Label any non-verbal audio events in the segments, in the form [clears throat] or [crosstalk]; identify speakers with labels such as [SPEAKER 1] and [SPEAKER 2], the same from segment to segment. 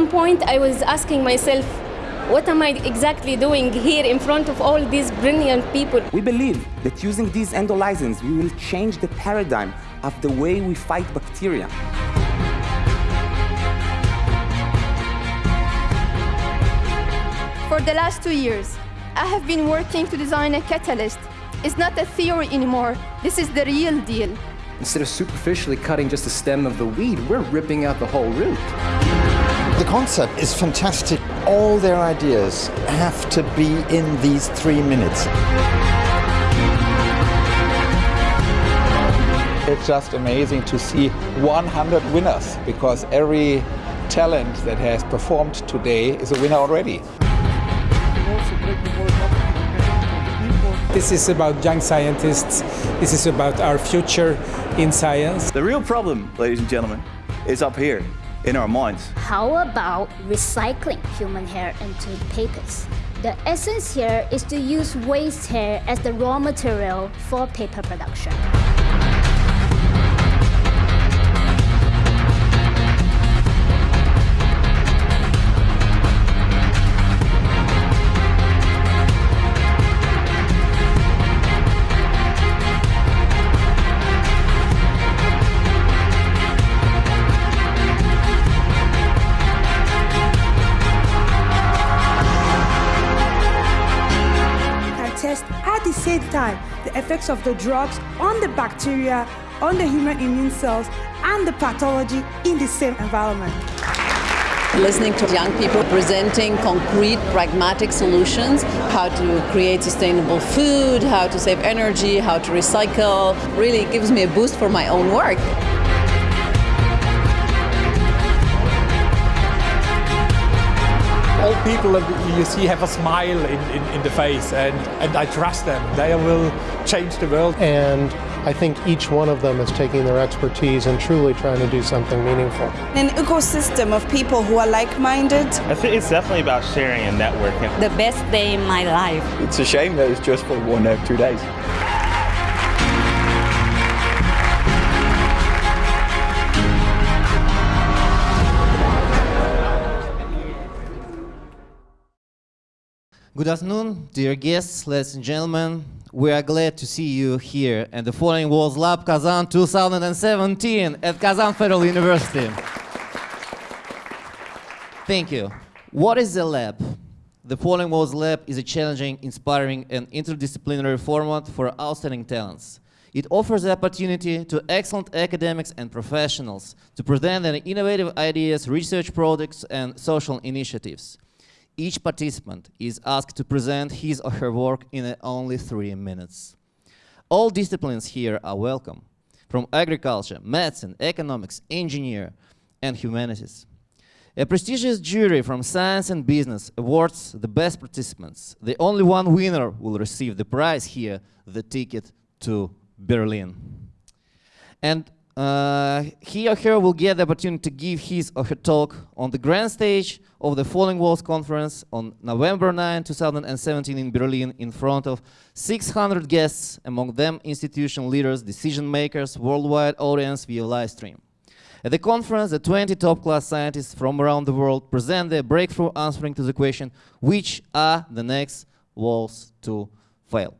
[SPEAKER 1] At some point, I was asking myself, what am I exactly doing here in front of all these brilliant people?
[SPEAKER 2] We believe that using these endolysins, we will change the paradigm of the way we fight bacteria.
[SPEAKER 3] For the last two years, I have been working to design a catalyst. It's not a theory anymore. This is the real deal.
[SPEAKER 4] Instead of superficially cutting just the stem of the weed, we're ripping out the whole root.
[SPEAKER 5] The concept is fantastic. All their ideas have to be in these three minutes.
[SPEAKER 6] It's just amazing to see 100 winners because every talent that has performed today is a winner already.
[SPEAKER 7] This is about young scientists. This is about our future in science.
[SPEAKER 8] The real problem, ladies and gentlemen, is up here in our minds.
[SPEAKER 9] How about recycling human hair into papers? The essence here is to use waste hair as the raw material for paper production.
[SPEAKER 10] Effects of the drugs on the bacteria, on the human immune cells, and the pathology in the same environment.
[SPEAKER 11] Listening to young people presenting concrete, pragmatic solutions, how to create sustainable food, how to save energy, how to recycle, really gives me a boost for my own work.
[SPEAKER 12] All people that you see have a smile in, in, in, the face and, and I trust them. They will change the world.
[SPEAKER 13] And I think each one of them is taking their expertise and truly trying to do something meaningful.
[SPEAKER 14] An ecosystem of people who are like-minded.
[SPEAKER 15] I think it's definitely about sharing and networking.
[SPEAKER 16] The best day in my life.
[SPEAKER 17] It's a shame that it's just for one or two days.
[SPEAKER 18] Good afternoon, dear guests, ladies and gentlemen. We are glad to see you here at the Falling Walls Lab Kazan 2017 at Kazan Federal University. Thank you. What is the lab? The Falling Walls Lab is a challenging, inspiring, and interdisciplinary format for outstanding talents. It offers the opportunity to excellent academics and professionals to present their innovative ideas, research projects, and social initiatives. Each participant is asked to present his or her work in only three minutes. All disciplines here are welcome, from agriculture, medicine, economics, engineer, and humanities. A prestigious jury from science and business awards the best participants. The only one winner will receive the prize here, the ticket to Berlin. And uh, he or her will get the opportunity to give his or her talk on the grand stage of the Falling Walls Conference on November 9, 2017 in Berlin in front of 600 guests, among them institution leaders, decision makers, worldwide audience via live stream. At the conference, the 20 top-class scientists from around the world present their breakthrough answering to the question, which are the next walls to fail?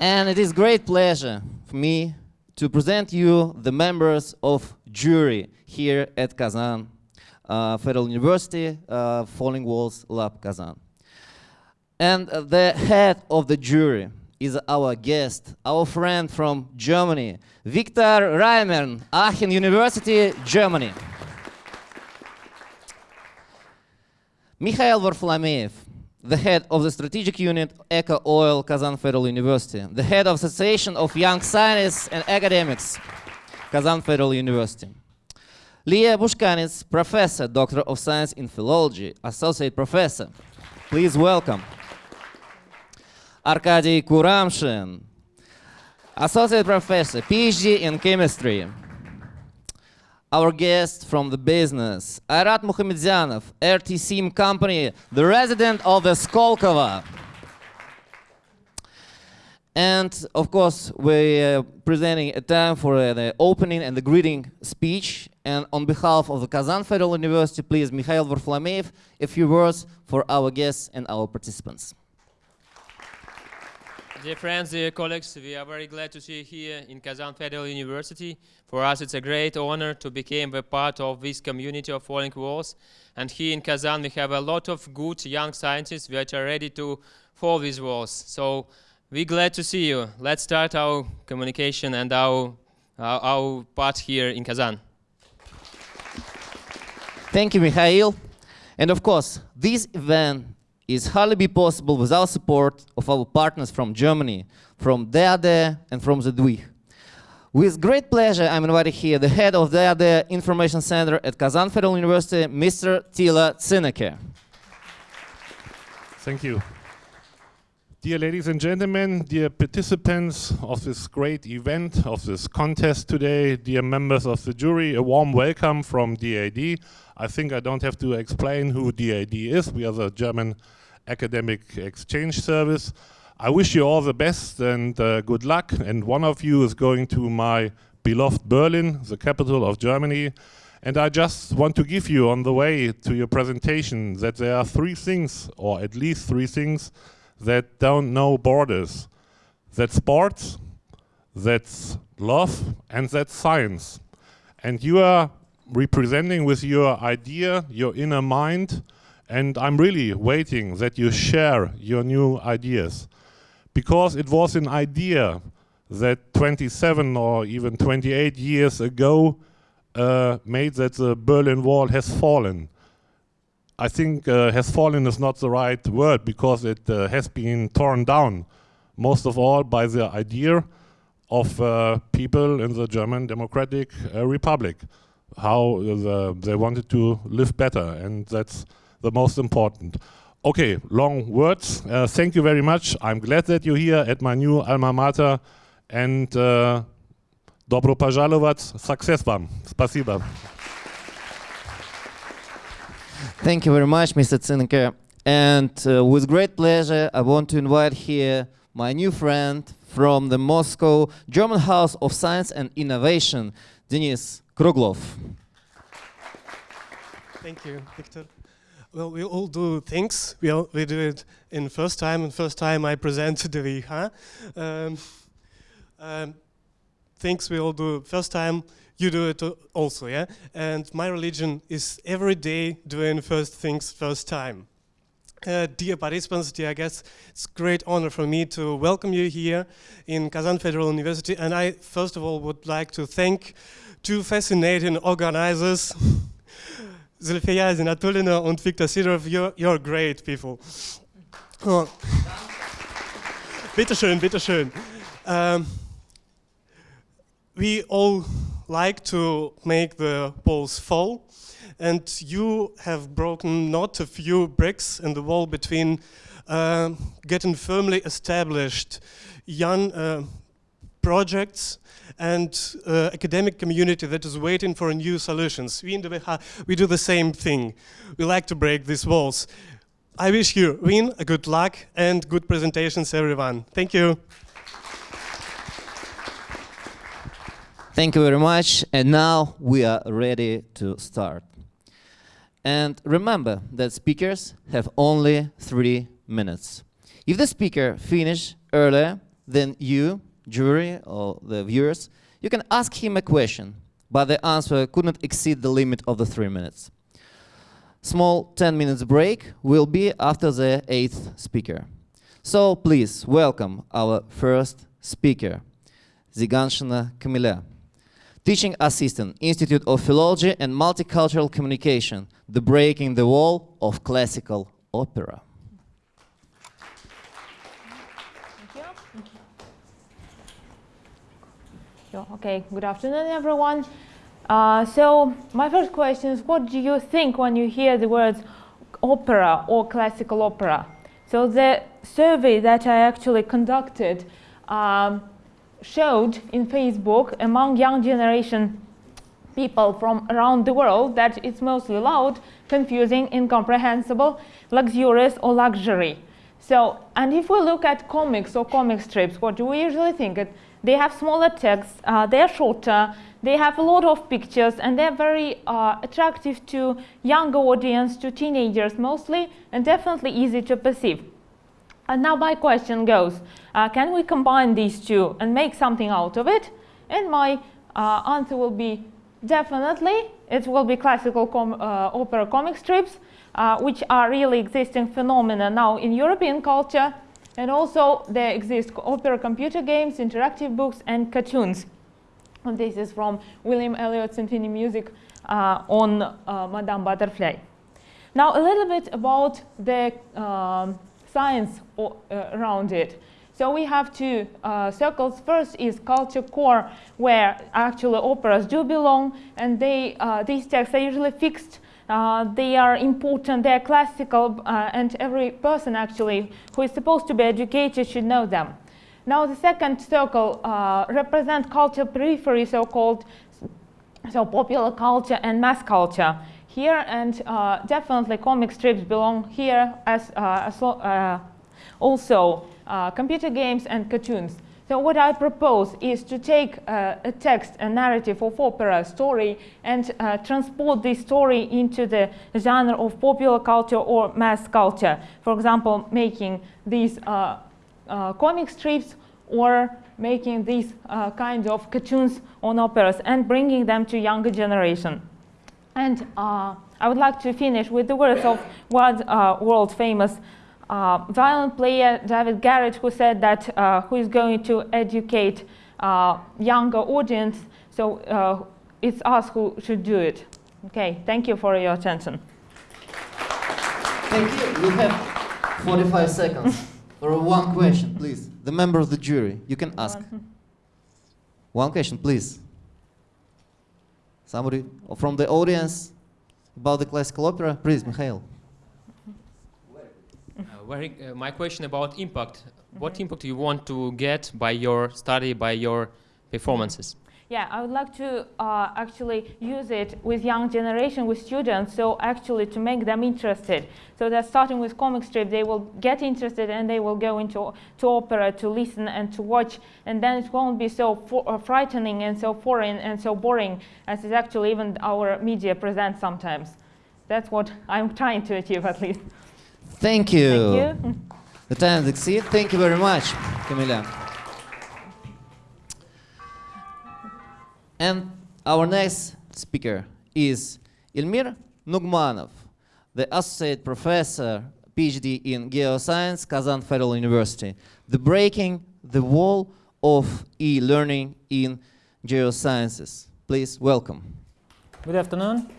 [SPEAKER 18] And it is great pleasure for me to present you the members of jury here at Kazan uh, Federal University uh, Falling Walls Lab Kazan. And uh, the head of the jury is our guest, our friend from Germany, Viktor Reimann, Aachen University, Germany. Mikhail Varfolomeev, the head of the strategic unit Eco Oil Kazan Federal University, the head of Association of Young Scientists and Academics, Kazan Federal University. Leah Bushkanets, Professor, Doctor of Science in Philology, Associate Professor. Please welcome. Arkady Kuramshin, Associate Professor, PhD in Chemistry. Our guest from the business, Ayrat Muhamedyanov, RTSIM company, the resident of the Skolkovo. And of course, we're presenting a time for uh, the opening and the greeting speech. And on behalf of the Kazan Federal University, please, Mikhail Varfolomeev, a few words for our guests and our participants.
[SPEAKER 19] Dear friends, dear colleagues, we are very glad to see you here in Kazan Federal University. For us, it's a great honor to become a part of this community of falling walls. And here in Kazan, we have a lot of good young scientists that are ready to fall these walls. So we're glad to see you. Let's start our communication and our, our, our part here in Kazan.
[SPEAKER 18] Thank you, Mikhail. And of course, this event is hardly be possible without support of our partners from Germany, from DAAD and from the DWIH. With great pleasure, I'm invited here the head of the DAAD Information Center at Kazan Federal University, Mr. Tila Zineke.
[SPEAKER 20] Thank you. Dear ladies and gentlemen, dear participants of this great event, of this contest today, dear members of the jury, a warm welcome from DAAD. I think I don't have to explain who DAAD is. We are the German Academic Exchange Service. I wish you all the best and uh, good luck. And one of you is going to my beloved Berlin, the capital of Germany. And I just want to give you on the way to your presentation that there are three things, or at least three things, that don't know borders. That's sports, that's love, and that's science. And you are representing with your idea, your inner mind, and I'm really waiting that you share your new ideas. Because it was an idea that 27 or even 28 years ago uh, made that the Berlin Wall has fallen. I think uh, has fallen is not the right word because it uh, has been torn down, most of all by the idea of uh, people in the German Democratic uh, Republic, how the, they wanted to live better, and that's the most important. Okay, long words. Uh, thank you very much. I'm glad that you're here at my new alma mater, and uh, dobro пожаловать, success вам. Спасибо.
[SPEAKER 18] Thank you very much, Mr. Zineke. And uh, with great pleasure, I want to invite here my new friend from the Moscow German House of Science and Innovation, Denis Kruglov.
[SPEAKER 21] Thank you, Victor. Well, we all do things. We, all, we do it in first time, and first time I present the VIHA. Um, um, things we all do first time, you do it also, yeah? And my religion is every day doing first things first time. Uh, dear participants, dear guests, it's a great honor for me to welcome you here in Kazan Federal University. And I, first of all, would like to thank two fascinating organizers, [laughs] Zulfiya Zinatulina and Viktor Sidorov. You're, you're great people. Oh. bitteschön, bitteschön. Um, we all like to make the walls fall, and you have broken not a few bricks in the wall between uh, getting firmly established young uh, projects and uh, academic community that is waiting for new solutions. We in the VH, we do the same thing. We like to break these walls. I wish you, Win, good luck and good presentations, everyone. Thank you.
[SPEAKER 18] Thank you very much. And now we are ready to start. And remember that speakers have only three minutes. If the speaker finish earlier than you, jury or the viewers, you can ask him a question, but the answer could not exceed the limit of the three minutes. Small 10 minutes break will be after the eighth speaker. So please welcome our first speaker, Zyganshina Kamila teaching assistant, Institute of Philology and Multicultural Communication, the breaking the wall of classical opera.
[SPEAKER 22] Okay, good afternoon, everyone. Uh, so my first question is, what do you think when you hear the words opera or classical opera? So the survey that I actually conducted um, showed in Facebook among young generation people from around the world that it's mostly loud, confusing, incomprehensible, luxurious or luxury. So, and if we look at comics or comic strips, what do we usually think? It, they have smaller text, uh, they're shorter, they have a lot of pictures, and they're very uh, attractive to younger audience, to teenagers mostly, and definitely easy to perceive. And now my question goes, uh, can we combine these two and make something out of it? And my uh, answer will be definitely. It will be classical com uh, opera comic strips, uh, which are really existing phenomena now in European culture. And also there exist opera computer games, interactive books, and cartoons. And this is from William Elliott Symphony Music uh, on uh, Madame Butterfly. Now a little bit about the um, science uh, around it. So we have two uh, circles. First is culture core, where actually operas do belong, and they, uh, these texts are usually fixed. Uh, they are important, they are classical, uh, and every person actually who is supposed to be educated should know them. Now the second circle uh, represents culture periphery, so-called, so popular culture and mass culture here, and uh, definitely comic strips belong here as, as also uh, computer games and cartoons. So what I propose is to take uh, a text, a narrative of opera story and uh, transport this story into the genre of popular culture or mass culture. For example, making these uh, uh comic strips or making these uh, kinds of cartoons on operas and bringing them to younger generation. And uh, I would like to finish with the words of one world famous uh, violin player David Garrett who said that uh, who is going to educate uh, younger audience. So uh, it's us who should do it. Okay, thank you for your attention.
[SPEAKER 18] Thank you. You have 45 seconds for one question, please. The member of the jury, you can ask. One question, please. Somebody from the audience about the classical opera? Please, Mikhail.
[SPEAKER 19] Uh, very, uh, my question about impact. Mm -hmm. What impact do you want to get by your study, by your performances?
[SPEAKER 22] Yeah, I would like to uh, actually use it with young generation, with students, so actually to make them interested. So that starting with comic strip, they will get interested and they will go into to opera to listen and to watch, and then it won't be so uh, frightening and so foreign and so boring as it actually even our media presents sometimes. That's what I'm trying to achieve at least.
[SPEAKER 18] Thank you.
[SPEAKER 22] Thank you.
[SPEAKER 18] The time exceed. Thank you very much, Kamila. And our next speaker is Ilmir Nugmanov, the Associate Professor, PhD in Geoscience, Kazan Federal University. The Breaking the Wall of E-Learning in Geosciences. Please welcome.
[SPEAKER 23] Good afternoon.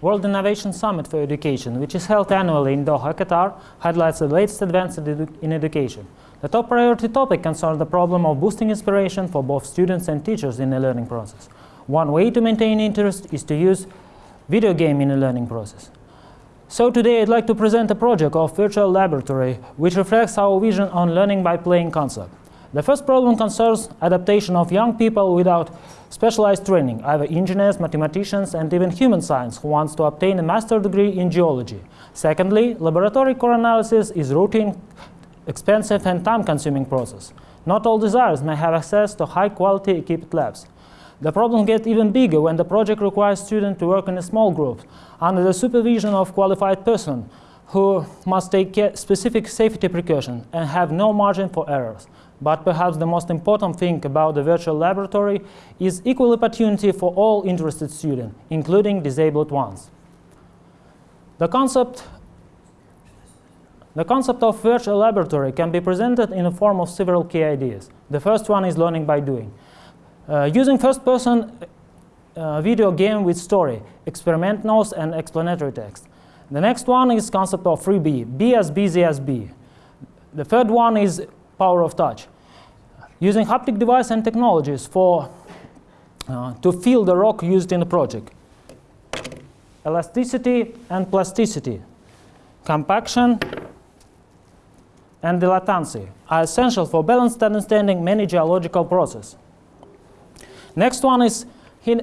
[SPEAKER 23] World Innovation Summit for Education, which is held annually in Doha, Qatar, highlights the latest advances in education. The top priority topic concerns the problem of boosting inspiration for both students and teachers in the learning process. One way to maintain interest is to use video game in the learning process. So today I'd like to present a project of virtual laboratory which reflects our vision on learning by playing concept. The first problem concerns adaptation of young people without specialized training, either engineers, mathematicians, and even human science who wants to obtain a master degree in geology. Secondly, laboratory core analysis is routine, expensive, and time-consuming process. Not all designers may have access to high-quality equipped labs. The problem gets even bigger when the project requires students to work in a small group under the supervision of qualified person who must take specific safety precautions and have no margin for errors. But perhaps the most important thing about the virtual laboratory is equal opportunity for all interested students, including disabled ones. The concept, the concept of virtual laboratory can be presented in the form of several key ideas. The first one is learning by doing. Uh, using first-person uh, video game with story, experiment notes, and explanatory text. The next one is concept of 3B, be as busy as B. The third one is power of touch using haptic device and technologies for, uh, to feel the rock used in the project. Elasticity and plasticity, compaction and dilatancy are essential for balanced understanding many geological processes. Next one is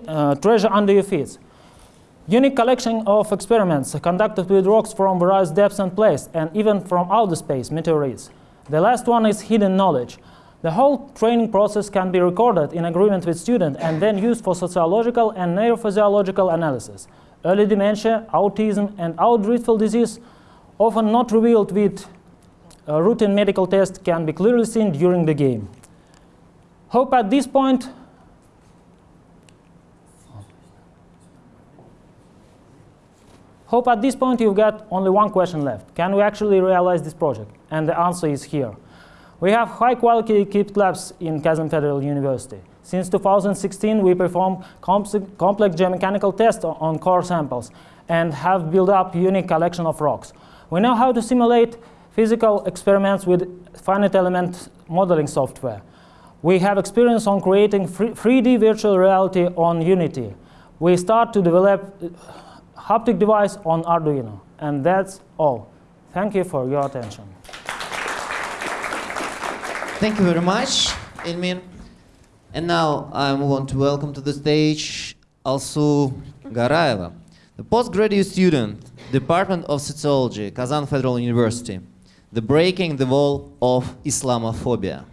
[SPEAKER 23] uh, treasure under your feet. Unique collection of experiments conducted with rocks from various depths and places, and even from outer space, meteorites. The last one is hidden knowledge. The whole training process can be recorded in agreement with student and then used for sociological and neurophysiological analysis. Early dementia, autism, and outdriftful disease, often not revealed with a routine medical test, can be clearly seen during the game. Hope at this point Hope at this point you've got only one question left. Can we actually realize this project? And the answer is here. We have high quality equipped labs in Kazan Federal University. Since 2016, we perform complex geomechanical tests on core samples and have built up unique collection of rocks. We know how to simulate physical experiments with finite element modeling software. We have experience on creating 3D virtual reality on Unity. We start to develop uh, haptic device on Arduino. And that's all. Thank you for your attention.
[SPEAKER 18] Thank you very much, Ilmir. And now I want to welcome to the stage Alsu Garaeva, the postgraduate student, Department of Sociology, Kazan Federal University, the breaking the wall of Islamophobia.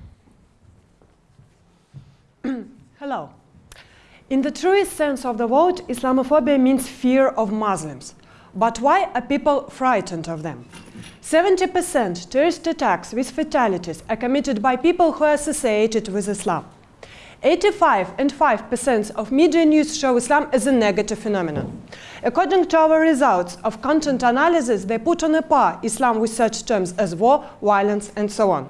[SPEAKER 24] Hello. In the truest sense of the word, Islamophobia means fear of Muslims. But why are people frightened of them? 70% terrorist attacks with fatalities are committed by people who are associated with Islam. 85 and 5% of media news show Islam as a negative phenomenon. According to our results of content analysis, they put on a par Islam with such terms as war, violence, and so on.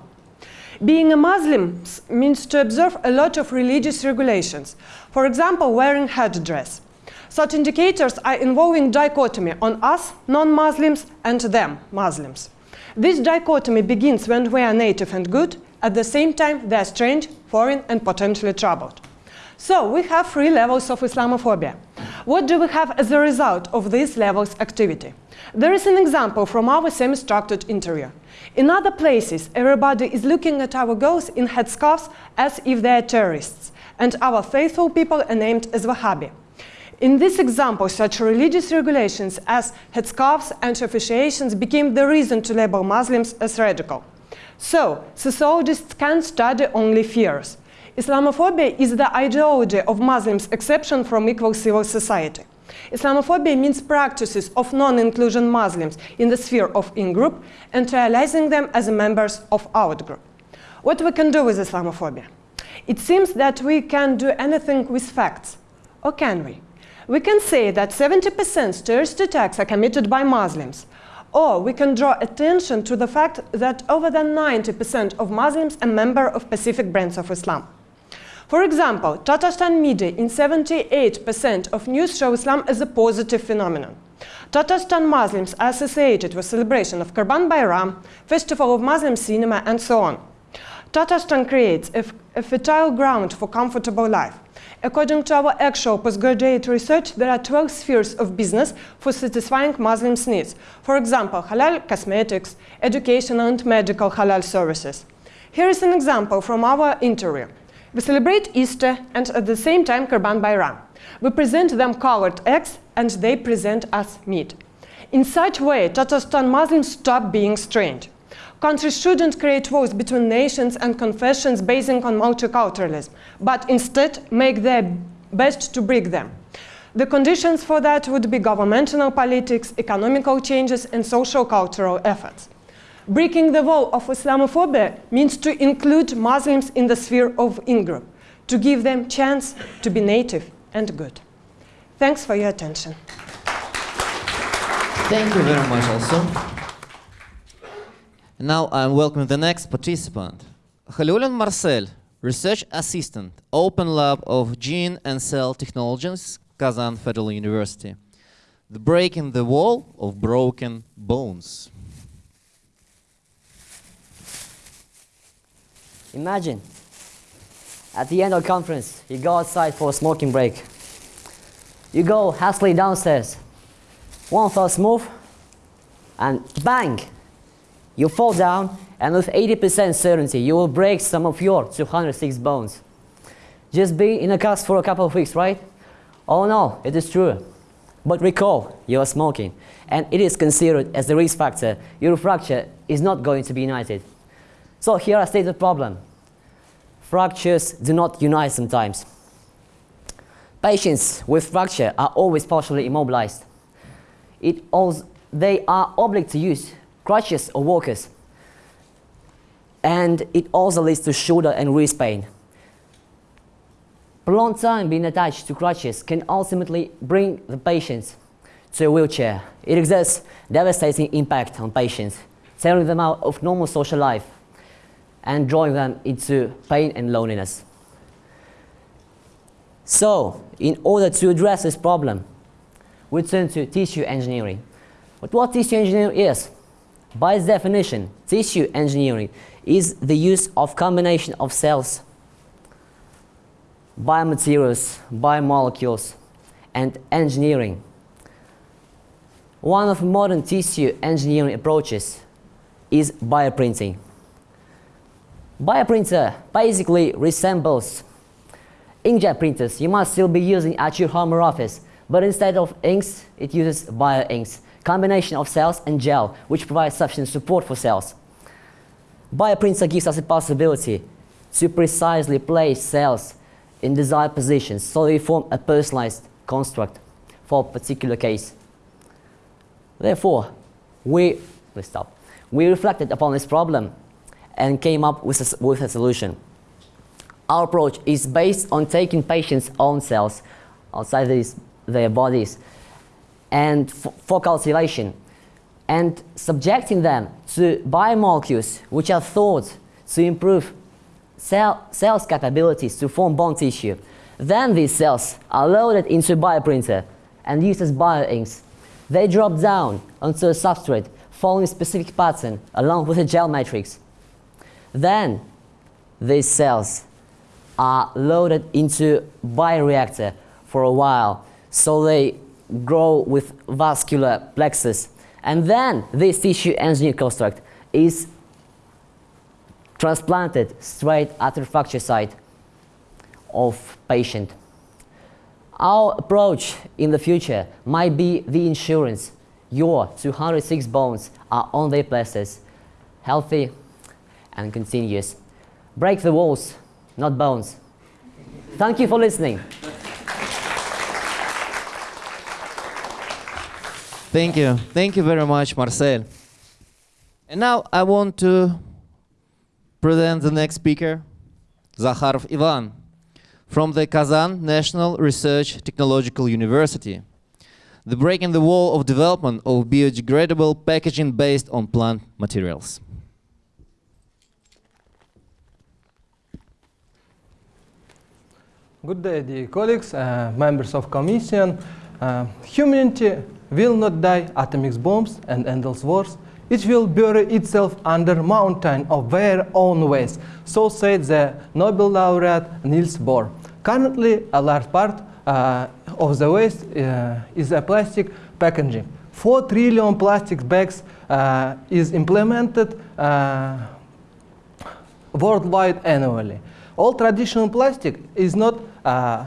[SPEAKER 24] Being a Muslim means to observe a lot of religious regulations. For example, wearing headdress. Such indicators are involving dichotomy on us, non-Muslims, and them, Muslims. This dichotomy begins when we are native and good, at the same time they are strange, foreign, and potentially troubled. So we have three levels of Islamophobia. What do we have as a result of these levels activity? There is an example from our semi-structured interview. In other places, everybody is looking at our girls in headscarves as if they are terrorists, and our faithful people are named as Wahhabi. In this example, such religious regulations as headscarves and officiations became the reason to label Muslims as radical. So, sociologists can study only fears. Islamophobia is the ideology of Muslims' exception from equal civil society. Islamophobia means practices of non-inclusion Muslims in the sphere of in-group and realizing them as members of out-group. What we can do with Islamophobia? It seems that we can do anything with facts. Or can we? We can say that 70% terrorist attacks are committed by Muslims. Or we can draw attention to the fact that over than 90% of Muslims are members of Pacific branch of Islam. For example, Tatarstan media in 78% of news show Islam as a positive phenomenon. Tatarstan Muslims are associated with celebration of Kurban Bayram, festival of Muslim cinema, and so on. Tatarstan creates a, a fertile ground for comfortable life. According to our actual postgraduate research, there are 12 spheres of business for satisfying Muslims' needs. For example, halal cosmetics, education and medical halal services. Here is an example from our interview. We celebrate Easter and at the same time Kurban Bayram. We present them colored eggs and they present us meat. In such way, Tatarstan Muslims stop being strange. Countries shouldn't create wars between nations and confessions based on multiculturalism, but instead make their best to break them. The conditions for that would be governmental politics, economical changes, and social cultural efforts. Breaking the wall of Islamophobia means to include Muslims in the sphere of in-group, to give them chance to be native and good. Thanks for your attention.
[SPEAKER 18] Thank you very much Alsu. Now um, I'm welcoming the next participant. Khaliulian Marcel, Research Assistant, Open Lab of Gene and Cell Technologies, Kazan Federal University. The Breaking the Wall of Broken Bones.
[SPEAKER 25] Imagine, at the end of conference, you go outside for a smoking break. You go hastily downstairs. One fell move, and bang! You fall down, and with 80% certainty, you will break some of your 206 bones. Just be in a cast for a couple of weeks, right? Oh no, it is true. But recall, you are smoking, and it is considered as the risk factor. Your fracture is not going to be united. So here I state the problem. Fractures do not unite sometimes. Patients with fracture are always partially immobilized. It also, they are obliged to use crutches or walkers. And it also leads to shoulder and wrist pain. Prolonged time being attached to crutches can ultimately bring the patients to a wheelchair. It exerts devastating impact on patients, tearing them out of normal social life and drawing them into pain and loneliness. So, in order to address this problem, we turn to tissue engineering. But what tissue engineering is? By its definition, tissue engineering is the use of combination of cells, biomaterials, biomolecules, and engineering. One of modern tissue engineering approaches is bioprinting. Bioprinter basically resembles inkjet printers you must still be using at your home or office, but instead of inks, it uses bioinks, combination of cells and gel, which provides sufficient support for cells. Bioprinter gives us a possibility to precisely place cells in desired positions so they form a personalized construct for a particular case. Therefore, we, let's stop. we reflected upon this problem and came up with a, with a solution. Our approach is based on taking patients' own cells outside these, their bodies and for cultivation and subjecting them to biomolecules which are thought to improve cell, cells' capabilities to form bone tissue. Then these cells are loaded into a bioprinter and used as bioinks. They drop down onto a substrate following a specific pattern along with a gel matrix. Then these cells are loaded into bioreactor for a while so they grow with vascular plexus and then this tissue engineered construct is transplanted straight at the fracture site of patient. Our approach in the future might be the insurance. Your 206 bones are on their places, healthy and continuous. Break the walls, not bones. Thank you for listening.
[SPEAKER 18] Thank you. Thank you very much, Marcel. And now I want to present the next speaker, Zakharov Ivan, from the Kazan National Research Technological University. The breaking the wall of development of biodegradable packaging based on plant materials.
[SPEAKER 26] Good day, dear colleagues, uh, members of commission. Uh, humanity will not die atomic bombs and endless wars. It will bury itself under mountain of their own waste. So said the Nobel laureate Niels Bohr. Currently, a large part uh, of the waste uh, is a plastic packaging. 4 trillion plastic bags uh, is implemented uh, worldwide annually. All traditional plastic is not uh,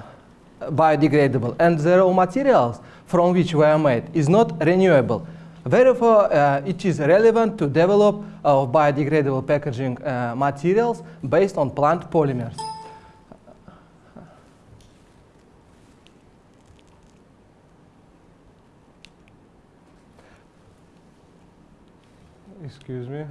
[SPEAKER 26] biodegradable and the raw materials from which we are made is not renewable. Therefore, uh, it is relevant to develop uh, biodegradable packaging uh, materials based on plant polymers. Excuse me.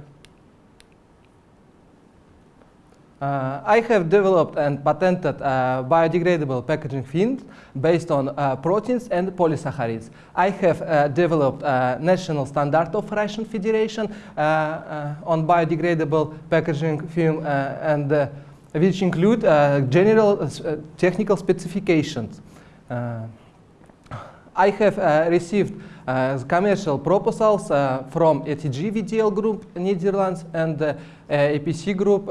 [SPEAKER 26] Uh, I have developed and patented uh, biodegradable packaging film based on uh, proteins and polysaccharides. I have uh, developed a national standard of Russian Federation uh, uh, on biodegradable packaging film and which include general technical specifications. I have received commercial proposals from ETG VDL Group, Netherlands, and APC Group,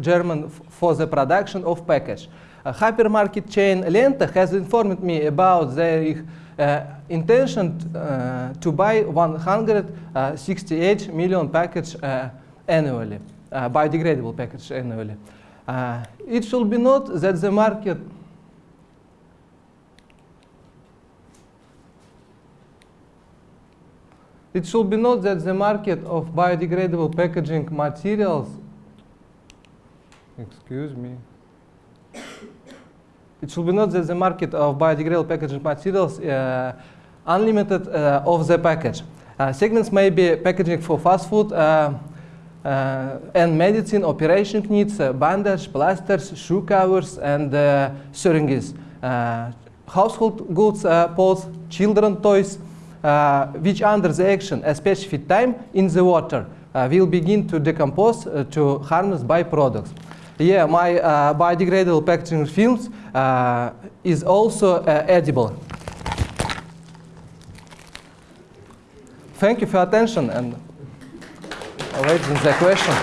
[SPEAKER 26] German, for the production of package. Hypermarket chain Lenta has informed me about their uh, intention to buy 168 million package annually, biodegradable package annually. it should be noted that the market It should be noted that the market of biodegradable packaging materials, excuse me, it should be noted that the market of biodegradable packaging materials uh, unlimited uh, of the package. Uh, segments may be packaging for fast food uh, uh, and medicine, operation needs, uh, bandage, plasters, shoe covers, and syringes. Household goods, pots, children toys, which under the action a specific time in the water uh, will begin to decompose uh, to harness byproducts. Yeah, my uh, biodegradable packaging films uh, is also uh, edible. Thank you for attention and awaiting the question.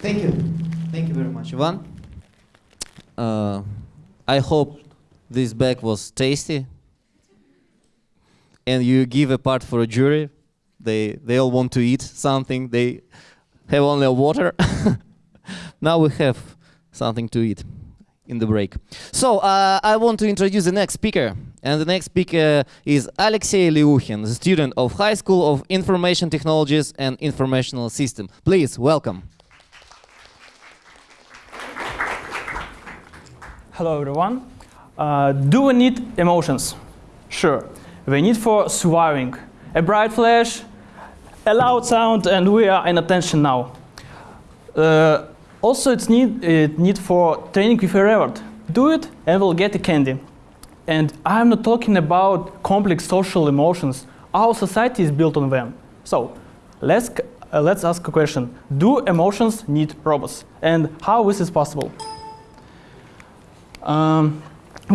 [SPEAKER 18] Thank you. Thank you very much, Ivan. Uh, I hope this bag was tasty. And you give a part for a jury. They, they all want to eat something. They have only water. [laughs] now we have something to eat in the break. So uh, I want to introduce the next speaker. And the next speaker is Alexey Liukhin, the student of High School of Information Technologies and Informational System. Please, welcome.
[SPEAKER 27] Hello everyone. Uh, do we need emotions? Sure. We need for surviving. A bright flash, a loud sound, and we are in attention now. Uh, also, it's need, it need for training with a reward. Do it and we'll get a candy. And I'm not talking about complex social emotions. Our society is built on them. So, let's, uh, let's ask a question. Do emotions need robots? And how this is possible? Um,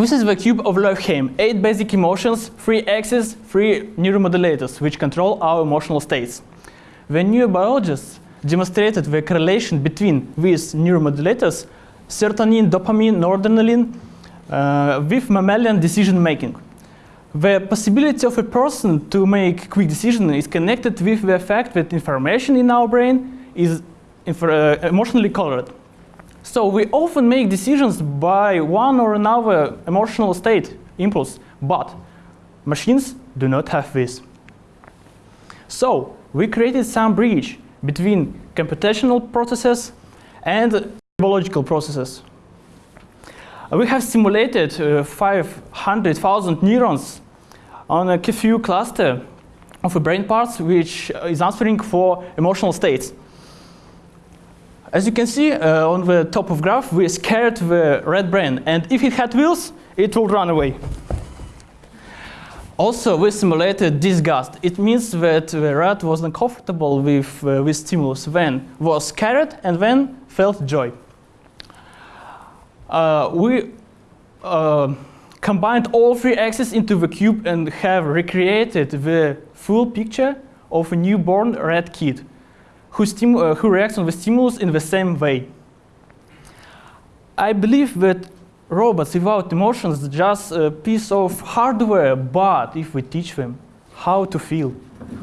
[SPEAKER 27] this is the cube of Lövheim. Eight basic emotions, three axes, three neuromodulators, which control our emotional states. The neurobiologists demonstrated the correlation between these neuromodulators, serotonin, dopamine, noradrenaline, uh, with mammalian decision making. The possibility of a person to make quick decision is connected with the fact that information in our brain is uh, emotionally colored. So we often make decisions by one or another emotional state impulse, but machines do not have this. So we created some bridge between computational processes and biological processes. We have simulated uh, 500,000 neurons on a few cluster of brain parts which is answering for emotional states. As you can see uh, on the top of graph, we scared the red brain, and if it had wheels, it will run away. Also, we simulated disgust. It means that the rat was uncomfortable with, uh, with stimulus, then was scared, and then felt joy. Uh, we uh, combined all three axes into the cube and have recreated the full picture of a newborn rat kid who, uh, who reacts on the stimulus in the same way. I believe that robots without emotions are just a piece of hardware, but if we teach them how to feel,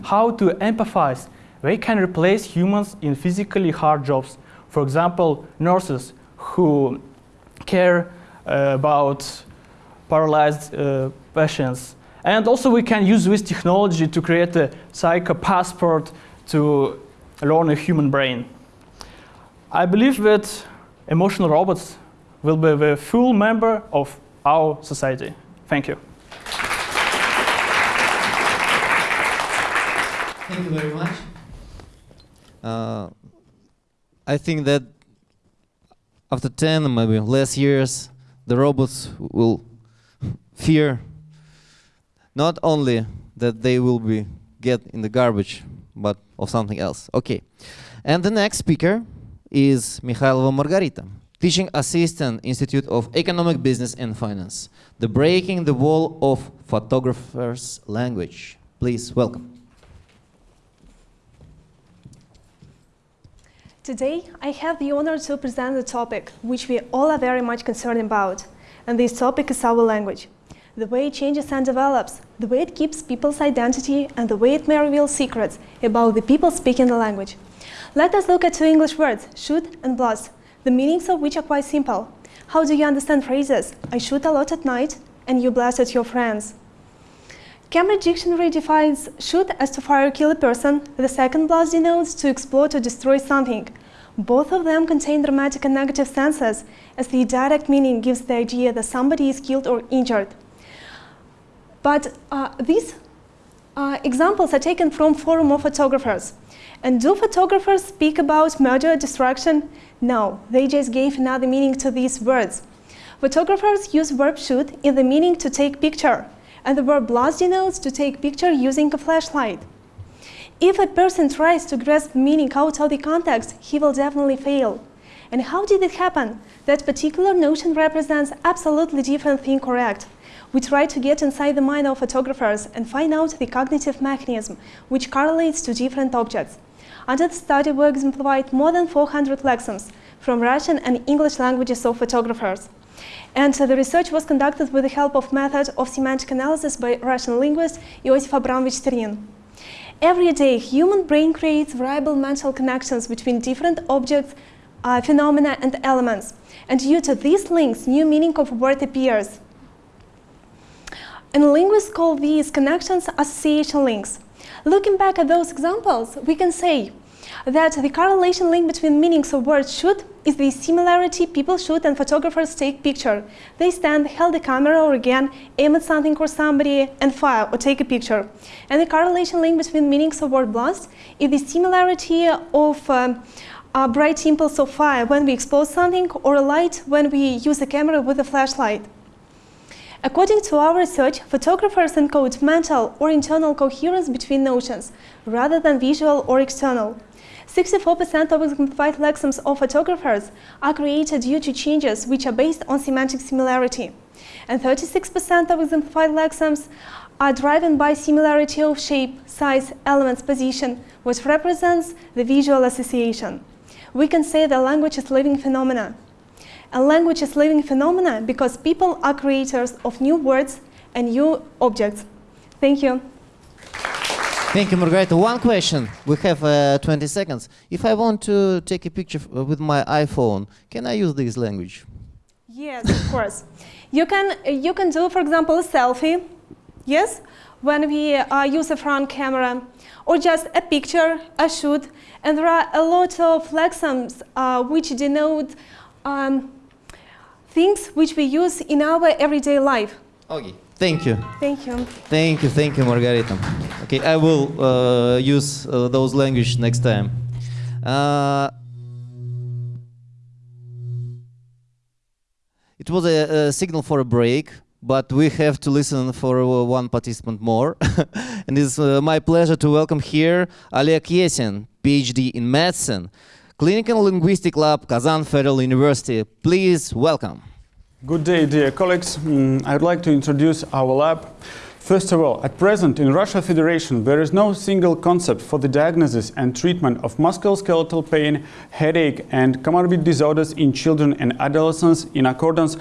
[SPEAKER 27] how to empathize, they can replace humans in physically hard jobs. For example, nurses who care uh, about paralyzed uh, patients. And also we can use this technology to create a psycho passport to learn a human brain. I believe that emotional robots will be the full member of our society. Thank you.
[SPEAKER 18] Thank you very much. Uh, I think that after 10, maybe less years, the robots will fear not only that they will be get in the garbage, but of something else. Okay. And the next speaker is Mikhailova Margarita, teaching assistant, Institute of Economic Business and Finance, the breaking the wall of photographer's language. Please welcome.
[SPEAKER 28] Today, I have the honor to present the topic which we all are very much concerned about. And this topic is our language. The way it changes and develops, the way it keeps people's identity, and the way it may reveal secrets about the people speaking the language. Let us look at two English words, shoot and blast, the meanings of which are quite simple. How do you understand phrases, I shoot a lot at night, and you blast at your friends? Cambridge Dictionary defines shoot as to fire or kill a person. The second blast denotes to explode or destroy something. Both of them contain dramatic and negative senses, as the direct meaning gives the idea that somebody is killed or injured. But uh, these uh, examples are taken from forum of photographers. And do photographers speak about murder, destruction? No, they just gave another meaning to these words. Photographers use verb shoot in the meaning to take picture, and the verb blast denotes to take picture using a flashlight. If a person tries to grasp meaning out of the context, he will definitely fail. And how did it happen? That particular notion represents absolutely different thing correct. We try to get inside the mind of photographers and find out the cognitive mechanism which correlates to different objects. Under the study, we exemplified more than 400 lexems from Russian and English languages of photographers. And uh, the research was conducted with the help of method of semantic analysis by Russian linguist Iosif Abramovich Sternin. Every day, human brain creates variable mental connections between different objects, uh, phenomena, and elements. And due to these links, new meaning of a word appears. And linguists call these connections association links. Looking back at those examples, we can say that the correlation link between meanings of words shoot is the similarity people shoot and photographers take picture. They stand, hold the camera or again, aim at something or somebody and fire or take a picture. And the correlation link between meanings of word blast is the similarity of um, a bright impulse of fire when we expose something or a light when we use a camera with a flashlight. According to our research, photographers encode mental or internal coherence between notions, rather than visual or external. 64% of exemplified lexems of photographers are created due to changes which are based on semantic similarity. And 36% of exemplified lexems are driven by similarity of shape, size, elements, position, which represents the visual association. We can say that language is living phenomena. A language is living phenomena because people are creators of new words and new objects. Thank you.
[SPEAKER 18] Thank you, Margarita. One question. We have uh, 20 seconds. If I want to take a picture with my iPhone, can I use this language?
[SPEAKER 28] Yes, of course. You can, you can do, for example, a selfie, yes, when we uh, use a front camera, or just a picture, a shoot, and there are a lot of lexems uh, which denote um, things which we use in our everyday life.
[SPEAKER 18] Okay, thank you.
[SPEAKER 28] Thank you.
[SPEAKER 18] Thank you, thank you, Margarita. Okay, I will uh, use uh, those language next time. Uh, it was a, a, signal for a break, but we have to listen for uh, one participant more. [laughs] and it's uh, my pleasure to welcome here Oleg Yesin, PhD in medicine, Clinical Linguistic Lab, Kazan Federal University. Please welcome.
[SPEAKER 29] Good day, dear colleagues. Mm, I'd like to introduce our lab. First of all, at present in Russia Federation, there is no single concept for the diagnosis and treatment of musculoskeletal pain, headache, and comorbid disorders in children and adolescents in accordance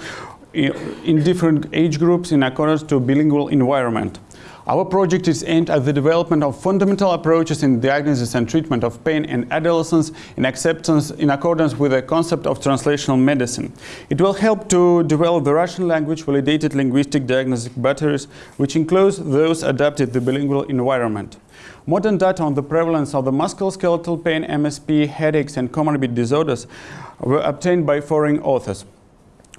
[SPEAKER 29] in different age groups in accordance to bilingual environment. Our project is aimed at the development of fundamental approaches in diagnosis and treatment of pain in adolescents in acceptance in accordance with the concept of translational medicine. It will help to develop the Russian language validated linguistic diagnostic batteries, which includes those adapted to the bilingual environment. Modern data on the prevalence of the musculoskeletal pain, MSP, headaches, and comorbid disorders were obtained by foreign authors.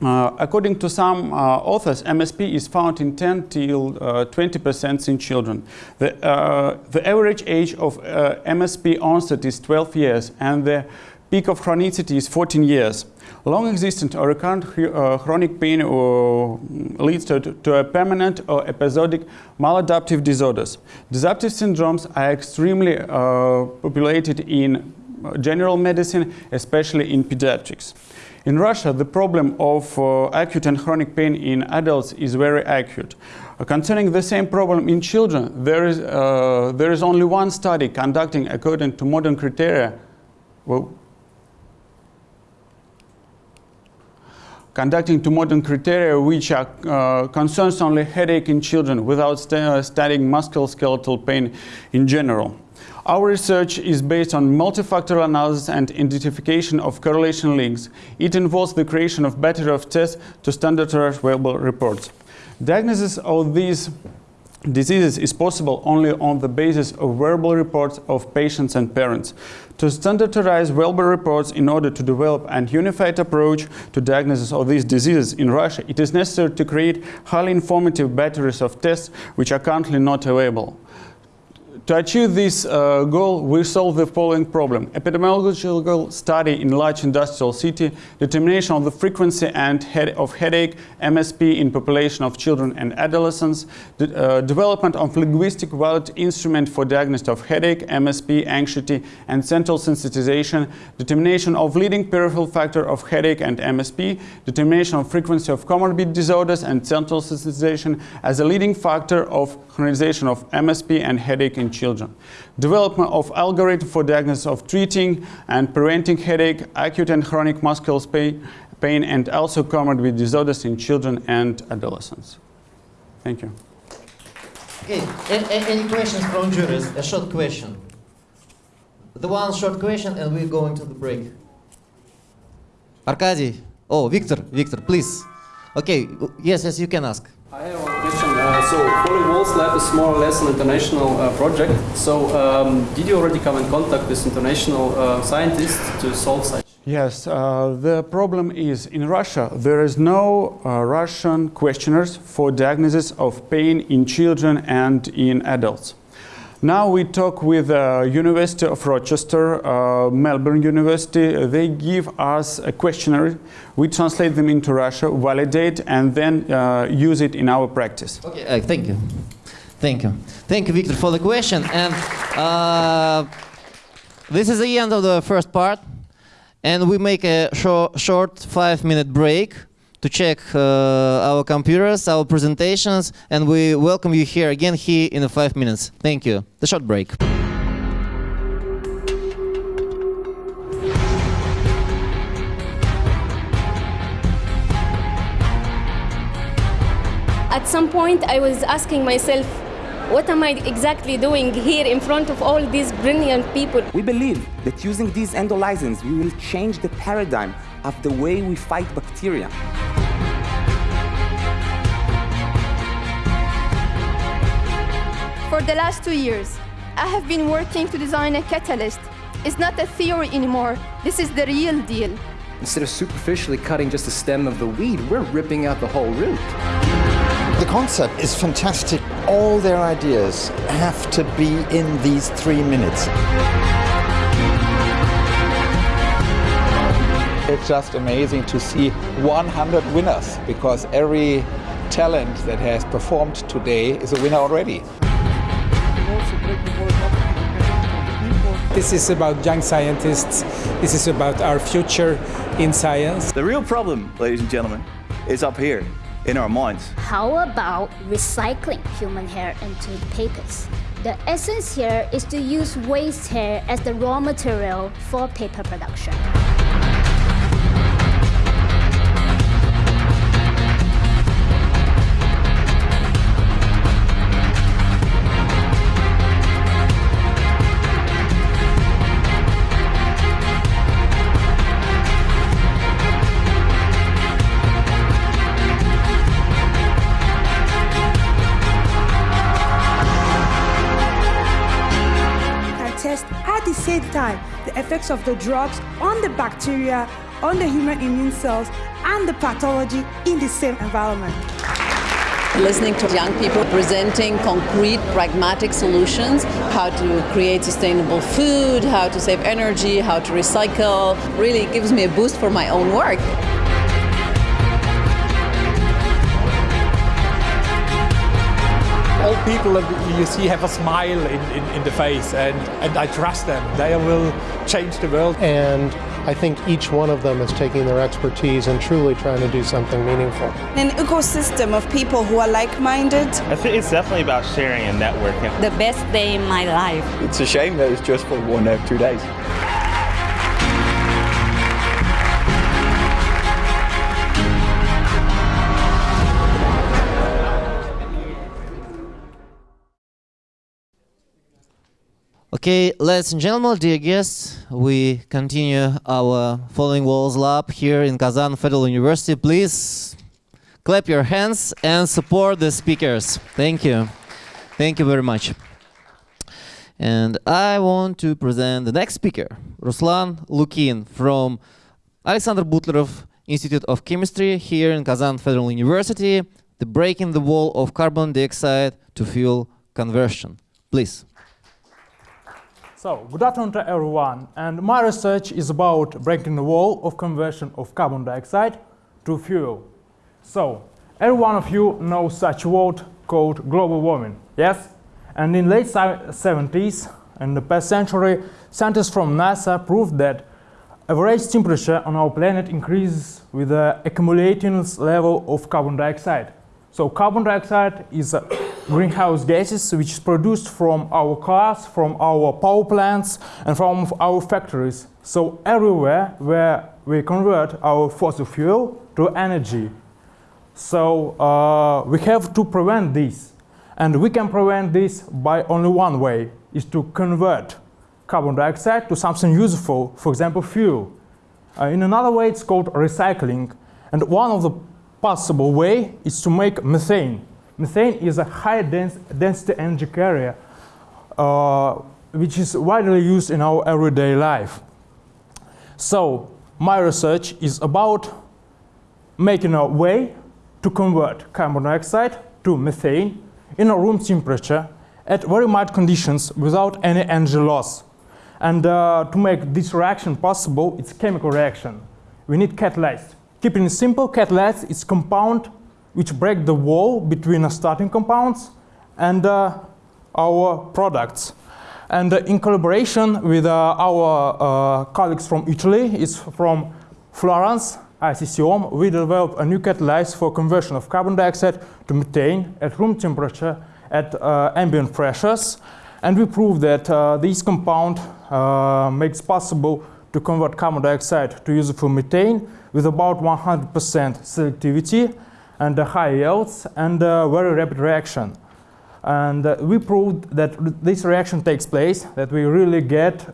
[SPEAKER 29] Uh, according to some uh, authors, MSP is found in 10 till 20% uh, in children. The, uh, the, average age of uh, MSP onset is 12 years and the peak of chronicity is 14 years. Long existent or recurrent chronic pain leads to, to, a permanent or episodic maladaptive disorders. Disruptive syndromes are extremely populated in general medicine, especially in pediatrics. In Russia, the problem of uh, acute and chronic pain in adults is very acute. Uh, concerning the same problem in children, there is, uh, there is only one study conducting according to modern criteria. Well, conducting to modern criteria which are, uh, concerns only headache in children without st uh, studying musculoskeletal pain in general. Our research is based on multifactorial analysis and identification of correlation links. It involves the creation of battery of tests to standardize available reports. Diagnosis of these diseases is possible only on the basis of verbal reports of patients and parents. To standardize verbal reports in order to develop an unified approach to diagnosis of these diseases in Russia, it is necessary to create highly informative batteries of tests which are currently not available. To achieve this uh, goal, we solve the following problem. Epidemiological study in large industrial city, determination of the frequency and head of headache, MSP in population of children and adolescents, the, uh, development of linguistic valid instrument for diagnosis of headache, MSP, anxiety, and central sensitization, determination of leading peripheral factor of headache and MSP, determination of frequency of comorbid disorders and central sensitization as a leading factor of harmonization of MSP and headache in children. Development of algorithm for diagnosis of treating and preventing headache, acute and chronic muscular pain, pain and also comorbid disorders in children and adolescents. Thank you.
[SPEAKER 18] Okay, any questions from jurors? A short question. The one short question and we're going to the break. Arkady, oh, Victor, Victor, please. Okay, yes, yes, you can ask.
[SPEAKER 30] I have one question. Uh, so, Falling Walls Lab is more or less an international uh, project. So, um, did you already come in contact with international uh, scientists to solve such?
[SPEAKER 29] Yes, uh, the problem is in Russia there is no uh, Russian questionnaires for diagnosis of pain in children and in adults. Now we talk with uh, University of Rochester, uh, Melbourne University. They give us a questionnaire. We translate them into Russia, validate, and then uh, use it in our practice.
[SPEAKER 18] Okay, uh, thank you. Thank you. Thank you, Victor, for the question. And uh, this is the end of the first part. And we make a shor- short five minute break to check uh, our computers, our presentations, and we welcome you here again here in five minutes. Thank you. The short break.
[SPEAKER 31] At some point, I was asking myself, what am I exactly doing here in front of all these brilliant people?
[SPEAKER 32] We believe that using these endolysins, we will change the paradigm of the way we fight bacteria.
[SPEAKER 33] For the last two years, I have been working to design a catalyst. It's not a theory anymore. This is the real deal.
[SPEAKER 34] Instead of superficially cutting just the stem of the weed, we're ripping out the whole root.
[SPEAKER 5] The concept is fantastic. All their ideas have to be in these three minutes.
[SPEAKER 6] It's just amazing to see 100 winners because every talent that has performed today is a winner already.
[SPEAKER 35] This is about young scientists. This is about our future in science.
[SPEAKER 36] The real problem, ladies and gentlemen, is up here in our minds.
[SPEAKER 9] How about recycling human hair into papers? The essence here is to use waste hair as the raw material for paper production.
[SPEAKER 10] Effects of the drugs on the bacteria, on the human immune cells, and the pathology in the same environment.
[SPEAKER 11] listening to young people presenting concrete, pragmatic solutions, how to create sustainable food, how to save energy, how to recycle, really gives me a boost for my own work.
[SPEAKER 37] All people that you see have a smile in, in, in the face, and, and I trust them. They will change the world.
[SPEAKER 12] And I think each one of them is taking their expertise and truly trying to do something meaningful.
[SPEAKER 14] An ecosystem of people who are like-minded.
[SPEAKER 38] I think it's definitely about sharing and networking.
[SPEAKER 16] The best day in my life.
[SPEAKER 6] It's a shame that it's just for one or two days.
[SPEAKER 18] Okay, ladies and gentlemen, dear guests, we continue our Falling Walls Lab here in Kazan Federal University. Please clap your hands and support the speakers. Thank you. Thank you very much. And I want to present the next speaker, Ruslan Lukin from Alexander Butlerov Institute of Chemistry here in Kazan Federal University, the breaking the wall of carbon dioxide to fuel conversion. Please.
[SPEAKER 39] So, good afternoon to everyone. And my research is about breaking the wall of conversion of carbon dioxide to fuel. So, every one of you knows such word called global warming, yes? And in late 70s, in the past century, scientists from NASA proved that average temperature on our planet increases with the accumulating level of carbon dioxide. So carbon dioxide is a greenhouse gases which is produced from our cars, from our power plants, and from our factories. So everywhere where we convert our fossil fuel to energy. So uh, we have to prevent this. And we can prevent this by only one way, is to convert carbon dioxide to something useful, for example, fuel. Uh, in another way, it's called recycling. And one of the possible way is to make methane. Methane is a high dense, density energy carrier uh, which is widely used in our everyday life. So my research is about making a way to convert carbon dioxide to methane in a room temperature at very mild conditions without any energy loss. And uh, to make this reaction possible, it's chemical reaction. We need catalyst. Keeping it simple, catalyst is compound which break the wall between starting compounds and uh, our products. And uh, in collaboration with uh, our uh, colleagues from Italy, it's from Florence, ICCOM, we developed a new catalyst for conversion of carbon dioxide to methane at room temperature at uh, ambient pressures. And we proved that uh, this compound makes possible to convert carbon dioxide to useful methane with about 100% selectivity and uh, high yields and uh, very rapid reaction. And uh, we proved that this reaction takes place, that we really get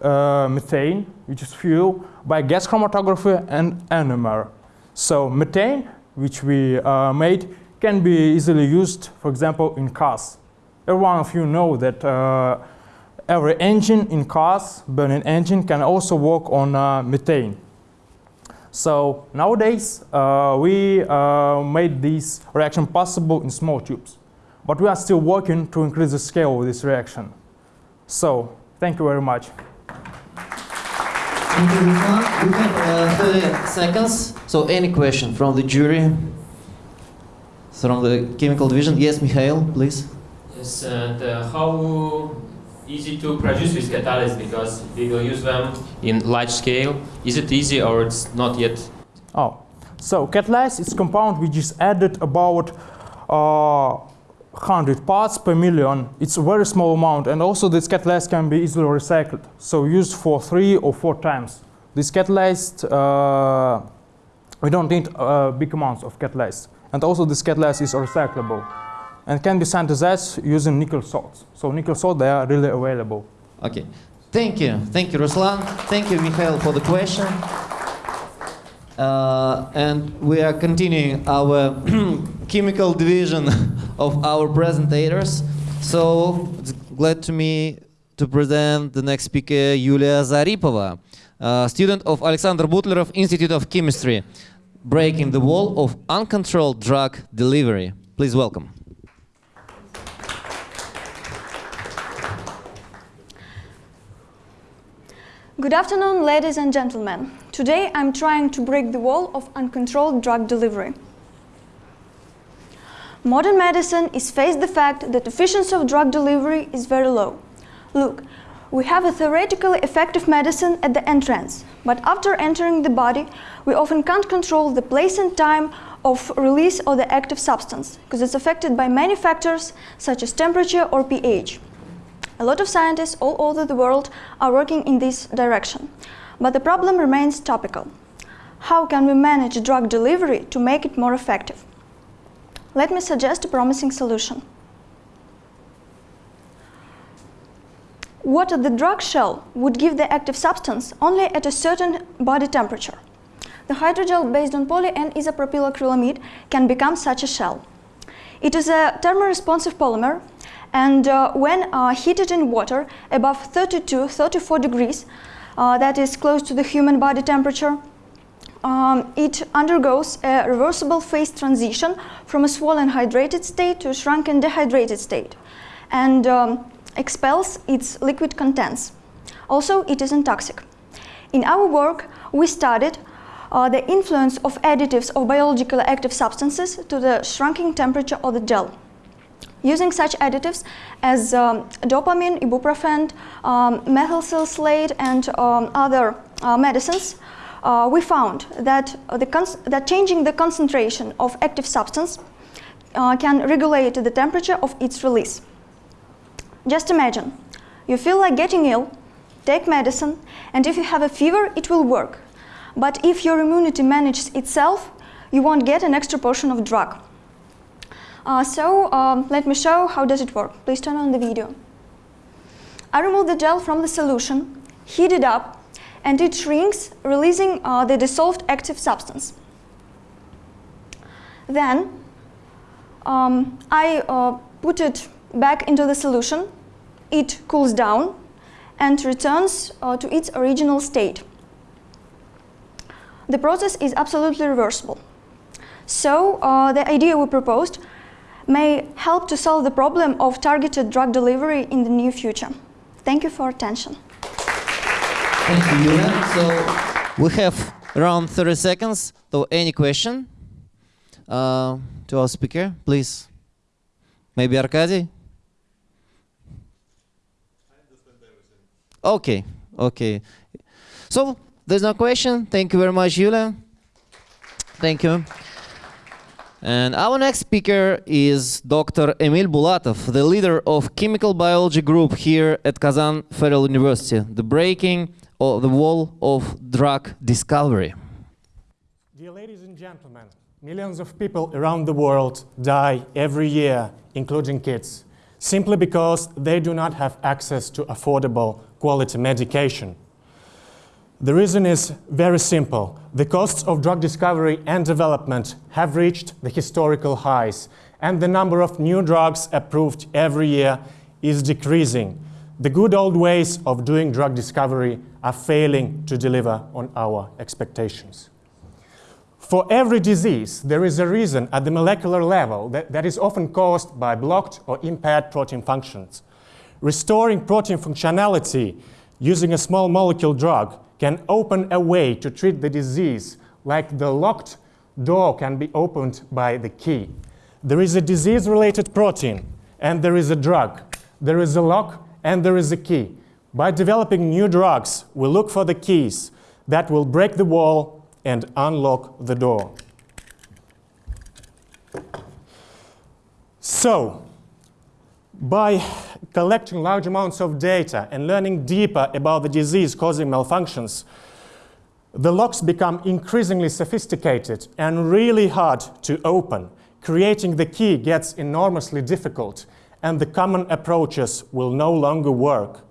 [SPEAKER 39] methane, which is fuel, by gas chromatography and NMR. So methane, which we made, can be easily used, for example, in cars. Every one of you know that uh, every engine in cars, burning engine, can also work on uh, methane. So nowadays, uh, we uh, made this reaction possible in small tubes. But we are still working to increase the scale of this reaction. So thank you very much.
[SPEAKER 18] Thank you, We have uh, 30 seconds. So any question from the jury? From the chemical division? Yes, Mikhail, please.
[SPEAKER 40] Yes, and uh, how easy to produce with catalysts because we will use them in large scale. Is it easy or it's not yet?
[SPEAKER 39] Oh, so catalyst is compound which is added about uh, 100 parts per million. It's a very small amount and also this catalyst can be easily recycled. So used for three or four times. This catalyst, uh, we don't need uh, big amounts of catalyst. And also this catalyst is recyclable and can be synthesized using nickel salts. So nickel salt, they are really available.
[SPEAKER 18] Okay. Thank you. Thank you, Ruslan. Thank you, Mikhail, for the question. Uh, and we are continuing our [clears throat] chemical division [laughs] of our presentators. So it's glad to me to present the next speaker, Yulia Zaripova, student of Alexander Butlerov Institute of Chemistry, breaking the wall of uncontrolled drug delivery. Please welcome.
[SPEAKER 41] Good afternoon, ladies and gentlemen. Today I'm trying to break the wall of uncontrolled drug delivery. Modern medicine is faced the fact that efficiency of drug delivery is very low. Look, we have a theoretically effective medicine at the entrance, but after entering the body, we often can't control the place and time of release of the active substance, because it's affected by many factors such as temperature or pH. A lot of scientists all over the world are working in this direction. But the problem remains topical. How can we manage drug delivery to make it more effective? Let me suggest a promising solution. Water the drug shell would give the active substance only at a certain body temperature. The hydrogel based on poly N isopropyl acrylamide can become such a shell. It is a thermoresponsive polymer And uh, when uh, heated in water above 32, 34 degrees, uh, that is close to the human body temperature, um, it undergoes a reversible phase transition from a swollen hydrated state to a shrunken dehydrated state and um, expels its liquid contents. Also, it isn't toxic. In our work, we studied uh, the influence of additives of biologically active substances to the shrinking temperature of the gel. Using such additives as um, dopamine, ibuprofen, um, methyl and um, other uh, medicines, uh, we found that, that changing the concentration of active substance uh, can regulate the temperature of its release. Just imagine, you feel like getting ill, take medicine, and if you have a fever, it will work. But if your immunity manages itself, you won't get an extra portion of drug. Uh, so um, let me show how does it work. Please turn on the video. I remove the gel from the solution, heat it up, and it shrinks, releasing uh, the dissolved active substance. Then um, I uh, put it back into the solution, it cools down and returns uh, to its original state. The process is absolutely reversible. So uh, the idea we proposed may help to solve the problem of targeted drug delivery in the near future. Thank you for attention.
[SPEAKER 18] Thank you, Yulia. So we have around 30 seconds. So any question uh, to our speaker, please? Maybe Arkady? Okay, okay. So there's no question. Thank you very much, Yulia. Thank you. And our next speaker is Dr. Emil Bulatov, the leader of chemical biology group here at Kazan Federal University, the breaking of the wall of drug discovery.
[SPEAKER 42] Dear ladies and gentlemen, millions of people around the world die every year, including kids, simply because they do not have access to affordable quality medication. The reason is very simple. The costs of drug discovery and development have reached the historical highs, and the number of new drugs approved every year is decreasing. The good old ways of doing drug discovery are failing to deliver on our expectations. For every disease, there is a reason at the molecular level that, that is often caused by blocked or impaired protein functions. Restoring protein functionality using a small molecule drug can open a way to treat the disease like the locked door can be opened by the key. There is a disease-related protein and there is a drug. There is a lock and there is a key. By developing new drugs, we look for the keys that will break the wall and unlock the door. So, by collecting large amounts of data and learning deeper about the disease causing malfunctions, the locks become increasingly sophisticated and really hard to open. Creating the key gets enormously difficult, and the common approaches will no longer work.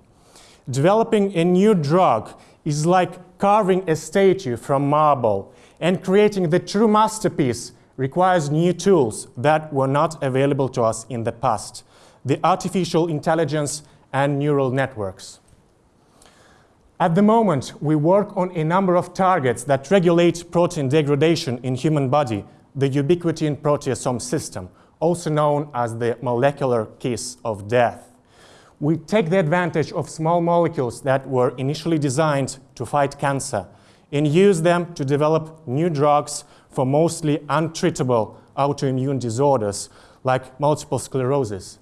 [SPEAKER 42] Developing a new drug is like carving a statue from marble, and creating the true masterpiece requires new tools that were not available to us in the past the artificial intelligence and neural networks. At the moment, we work on a number of targets that regulate protein degradation in human body, the ubiquitin proteasome system, also known as the molecular kiss of death. We take the advantage of small molecules that were initially designed to fight cancer and use them to develop new drugs for mostly untreatable autoimmune disorders like multiple sclerosis.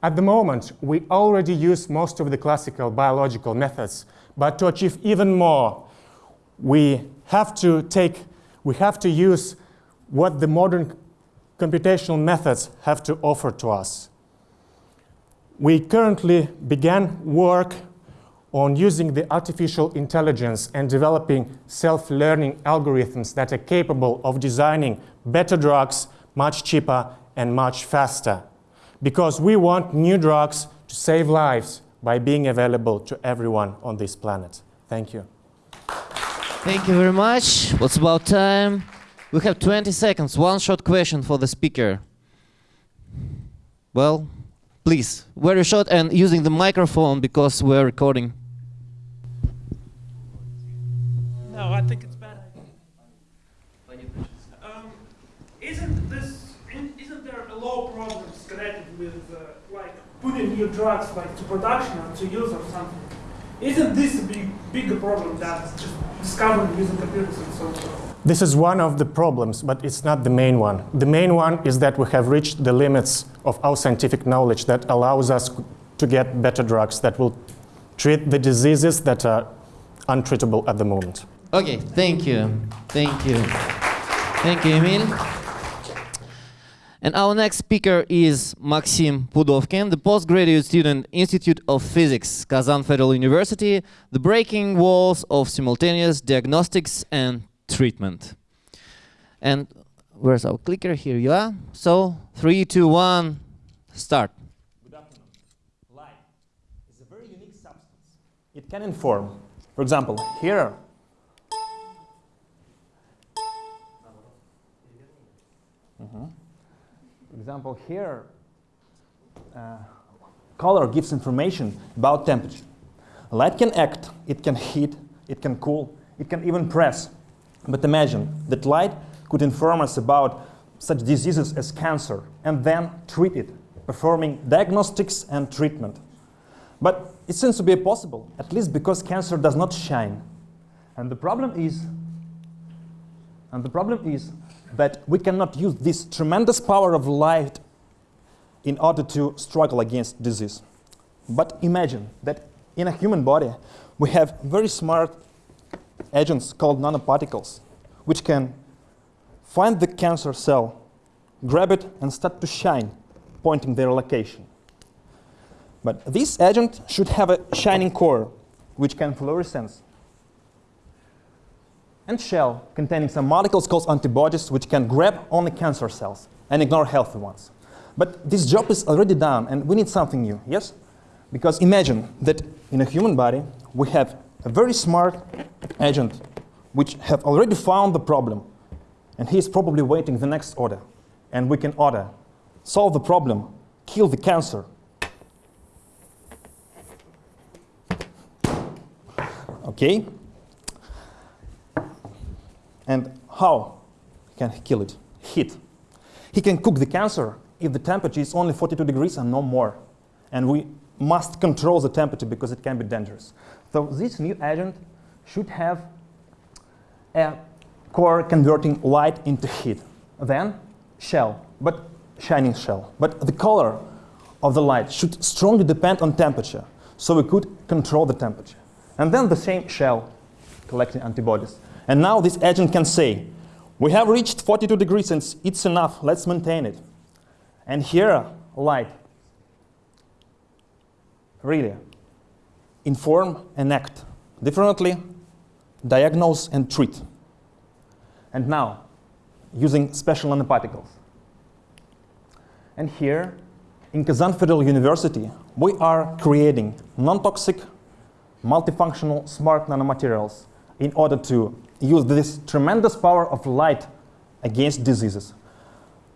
[SPEAKER 42] At the moment, we already use most of the classical biological methods, but to achieve even more, we have to take, we have to use what the modern computational methods have to offer to us. We currently began work on using the artificial intelligence and developing self-learning algorithms that are capable of designing better drugs much cheaper and much faster because we want new drugs to save lives by being available to everyone on this planet. Thank you.
[SPEAKER 18] Thank you very much. What's about time? We have 20 seconds. One short question for the speaker. Well, please, very short and using the microphone because we're recording.
[SPEAKER 43] No, I think it's better. Um, isn't this? Isn't there a law problems connected with uh, like putting new drugs like to production or to use or something? Isn't this a big, bigger problem than just discovering using computers and so on?
[SPEAKER 41] This is one of the problems, but it's not the main one. The main one is that we have reached the limits of our scientific knowledge that allows us to get better drugs that will treat the diseases that are untreatable at the moment.
[SPEAKER 18] Okay, thank you. Thank you. Thank you, Emil. And our next speaker is Maxim Pudovkin, the postgraduate student, Institute of Physics, Kazan Federal University, the breaking walls of simultaneous diagnostics and treatment. And where's our clicker? Here you are. So, three, two, one, start.
[SPEAKER 41] Good afternoon. Light is a very unique substance. It can inform. For example, here. Mm -hmm. Example, here, uh, color gives information about temperature. Light can act, it can heat, it can cool, it can even press. But imagine that light could inform us about such diseases as cancer and then treat it, performing diagnostics and treatment. But it seems to be possible, at least because cancer does not shine. And the problem is, and the problem is that we cannot use this tremendous power of light in order to struggle against disease. But imagine that in a human body, we have very smart agents called nanoparticles, which can find the cancer cell, grab it, and start to shine, pointing their location. But this agent should have a shining core, which can fluoresce, and shell containing some molecules called antibodies, which can grab only cancer cells and ignore healthy ones. But this job is already done, and we need something new, yes? Because imagine that in a human body, we have a very smart agent which have already found the problem, and he is probably waiting the next order. And we can order, solve the problem, kill the cancer. Okay? And how can he kill it? Heat. He can cook the cancer if the temperature is only 42 degrees and no more. And we must control the temperature because it can be dangerous. So this new agent should have a core converting light into heat. Then shell, but shining shell. But the color of the light should strongly depend on temperature, so we could control the temperature. And then the same shell collecting antibodies. And now this agent can say, we have reached 42 degrees and it's enough, let's maintain it. And here, light. Really, inform and act differently, diagnose and treat. And now, using special nanoparticles. And here, in Kazan Federal University, we are creating non-toxic, multifunctional, smart nanomaterials in order to use this tremendous power of light against diseases.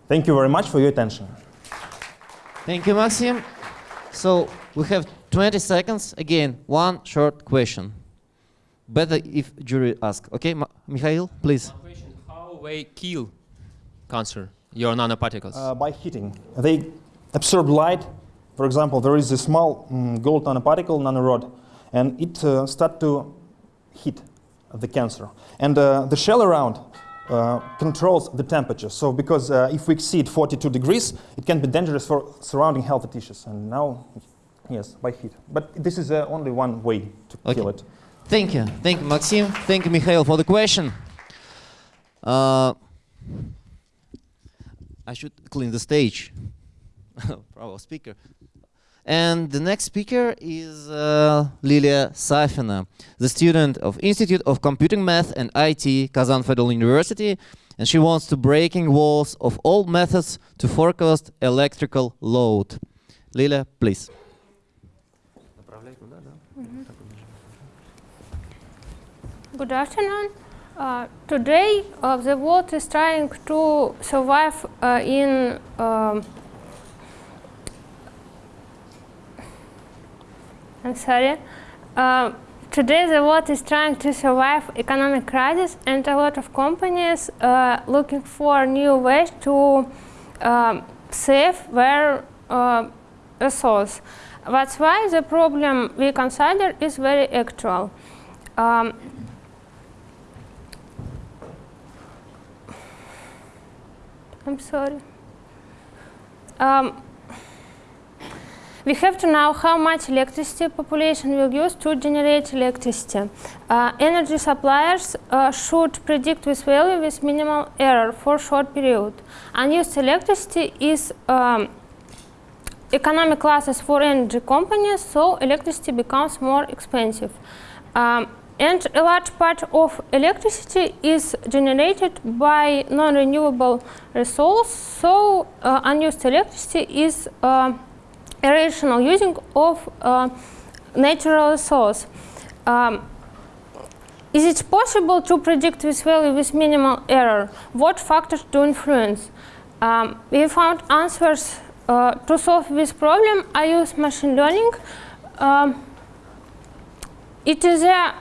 [SPEAKER 41] Thank you very much for your attention.
[SPEAKER 18] Thank you, Maxim. So we have 20 seconds. Again, one short question. Better if jury ask. Okay, Ma Mikhail, please.
[SPEAKER 1] Question, how they kill cancer, your nanoparticles?
[SPEAKER 41] Uh, by heating. They absorb light. For example, there is a small um, gold nanoparticle, nanorod, and it uh, start to heat the cancer. And uh, the shell around uh, controls the temperature. So because uh, if we exceed 42 degrees, it can be dangerous for surrounding healthy tissues. And now, yes, by heat. But this is uh, only one way to
[SPEAKER 18] Okay.
[SPEAKER 41] kill it.
[SPEAKER 18] Thank you. Thank you, Maxim. Thank you, Mikhail, for the question. Uh, I should clean the stage. [laughs] Bravo, speaker. And the next speaker is uh, Lilia Safina, the student of Institute of Computing Math and IT, Kazan Federal University, and she wants to breaking walls of all methods to forecast electrical load. Lilia, please.
[SPEAKER 44] Good afternoon. Uh, today, uh, the world is trying to survive uh, in um, I'm sorry. Uh, today the world is trying to survive economic crisis and a lot of companies uh, looking for new ways to um, save their uh, resource. That's why the problem we consider is very actual. Um, I'm sorry. Um, we have to know how much electricity population will use to generate electricity. Uh, energy suppliers uh, should predict this value with minimal error for short period. Unused electricity is um, economic losses for energy companies, so electricity becomes more expensive. Um, and a large part of electricity is generated by non-renewable resources, so uh, unused electricity is uh, irrational using of uh, natural resource. Um, is it possible to predict this value with minimal error? What factors do influence? Um, we found answers uh, to solve this problem. I use machine learning. Um, it is an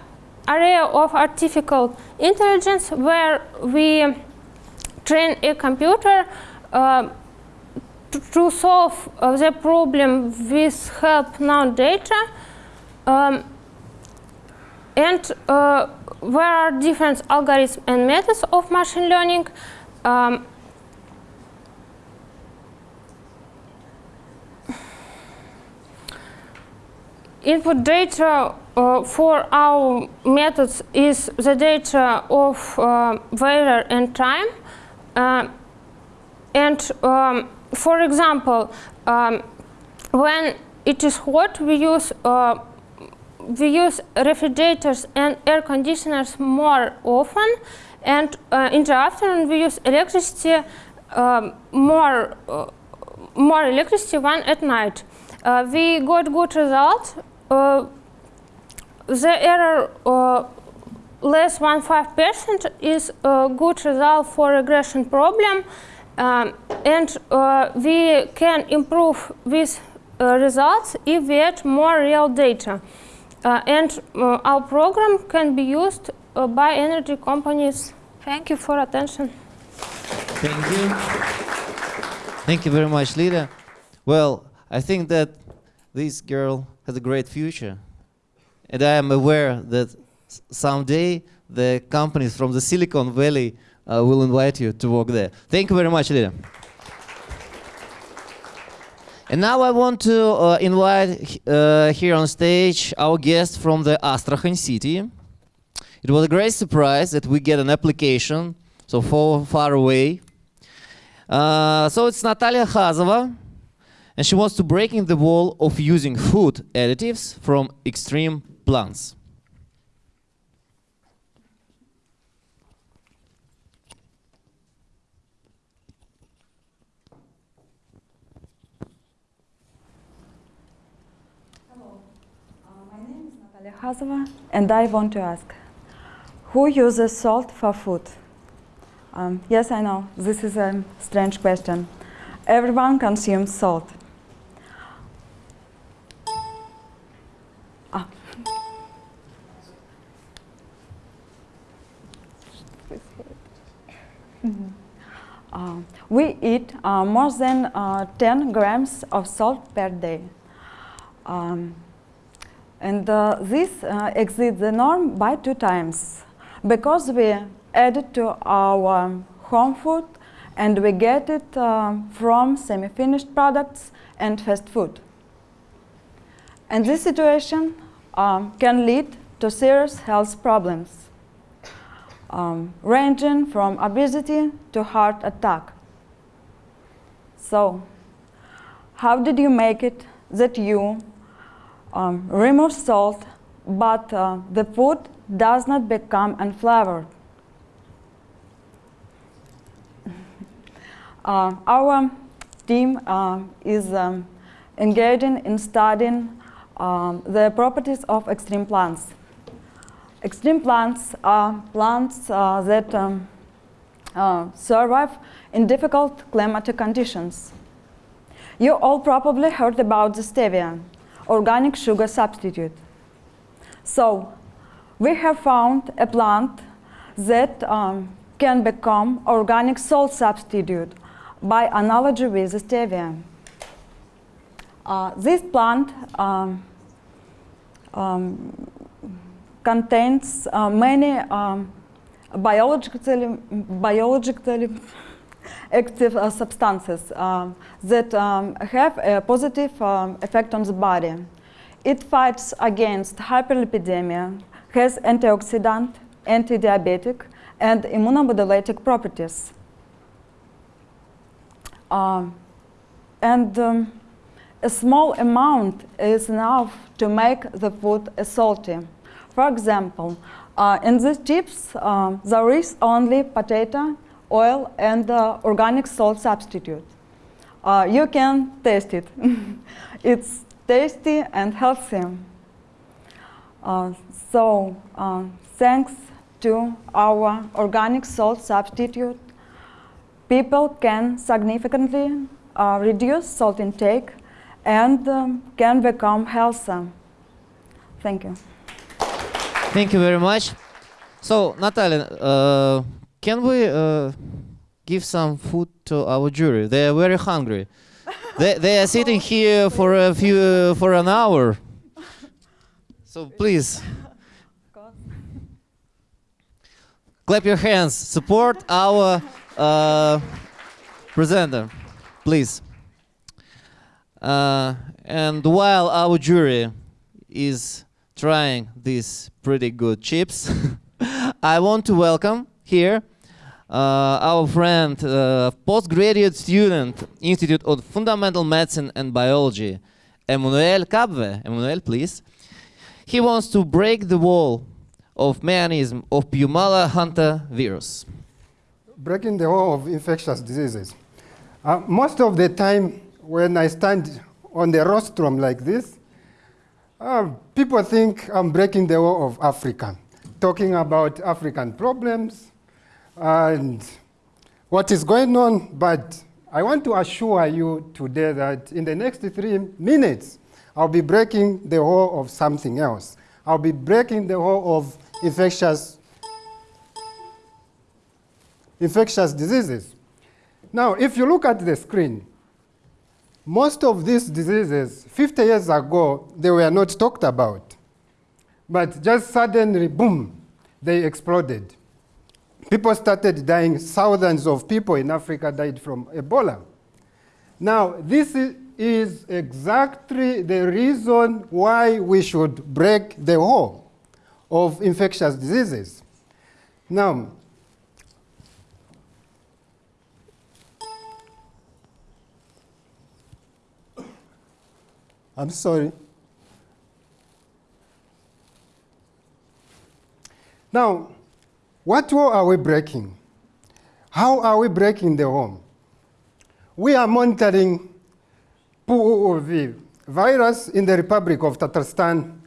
[SPEAKER 44] area of artificial intelligence where we train a computer uh, to solve uh, the problem with help now data. Um, and uh, there are different algorithms and methods of machine learning. Um, input data uh, for our methods is the data of uh, weather and time. Uh, and um, for example, um, when it is hot, we use uh, we use refrigerators and air conditioners more often, and uh, in the afternoon we use electricity um, more uh, more electricity than at night. Uh, we got good results. Uh, the error uh, less than five percent is a good result for regression problem. Um, and uh, we can improve these uh, results if we add more real data. Uh, and uh, our program can be used uh, by energy companies. Thank you for attention.
[SPEAKER 18] Thank you. Thank you very much, Lida. Well, I think that this girl has a great future. And I am aware that someday the companies from the Silicon Valley uh, will invite you to work there. Thank you very much, Lida. And now I want to uh, invite uh, here on stage our guest from the Astrakhan city. It was a great surprise that we get an application so far, far away. Uh, so it's Natalia Khazova, and she wants to break in the wall of using food additives from extreme plants.
[SPEAKER 45] Khazova, and I want to ask, who uses salt for food? Um, yes, I know, this is a strange question. Everyone consumes salt. Ah. [laughs] Uh, we eat uh, more than uh, 10 grams of salt per day. Um, and uh, this uh, exceeds the norm by two times because we add it to our home food and we get it uh, from semi-finished products and fast food. And this situation um, can lead to serious health problems, um, ranging from obesity to heart attack. So, how did you make it that you um, remove salt, but uh, the food does not become unflavored. [laughs] uh, our team uh, is um, engaging in studying um, the properties of extreme plants. Extreme plants are plants uh, that um, uh, survive in difficult climatic conditions. You all probably heard about the stevia, organic sugar substitute. So we have found a plant that um, can become organic salt substitute by analogy with stevia. Uh, this plant um, um, contains uh, many um, biologically, biologically active uh, substances um, that um, have a positive um, effect on the body. It fights against hyperlipidemia, has antioxidant, anti-diabetic, and immunomodulating properties. Um, and um, a small amount is enough to make the food salty. For example, uh, in these chips, um, there is only potato, oil, and organic salt substitute. Uh, you can taste it. [laughs] it's tasty and healthy. Uh, so, uh, thanks to our organic salt substitute, people can significantly uh, reduce salt intake and um, can become healthier. Thank you.
[SPEAKER 18] Thank you very much. So, Natalia, uh, can we uh, give some food to our jury? They are very hungry. they, they are sitting here for a few for an hour. So please, clap your hands. Support our uh, presenter, please. Uh, and while our jury is trying these pretty good chips, [laughs] I want to welcome here uh, our friend, uh, postgraduate student, Institute of Fundamental Medicine and Biology, Emmanuel Kabwe. Emmanuel, please. He wants to break the wall of mechanism of Pumala hunter virus.
[SPEAKER 46] Breaking the wall of infectious diseases. Uh, most of the time when I stand on the rostrum like this, uh, people think I'm breaking the wall of Africa, talking about African problems and what is going on, but I want to assure you today that in the next three minutes, I'll be breaking the wall of something else. I'll be breaking the wall of infectious, infectious diseases. Now, if you look at the screen, most of these diseases, 50 years ago, they were not talked about. But just suddenly, boom, they exploded. People started dying. Thousands of people in Africa died from Ebola. Now, this is exactly the reason why we should break the wall of infectious diseases. Now, I'm sorry. Now, what wall are we breaking? How are we breaking the wall? We are monitoring POOV virus in the Republic of Tatarstan,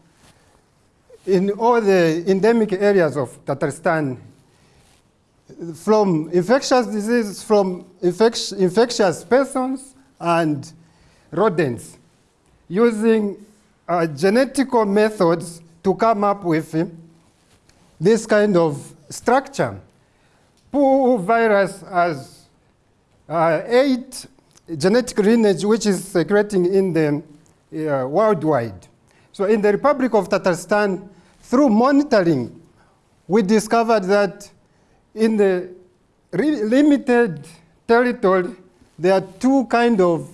[SPEAKER 46] in all the endemic areas of Tatarstan, from infectious diseases, from infect infectious persons and rodents using uh, genetical methods to come up with uh, this kind of structure. Poo virus has uh, eight genetic lineage which is circulating in the uh, worldwide. So in the Republic of Tatarstan, through monitoring, we discovered that in the limited territory, there are two kind of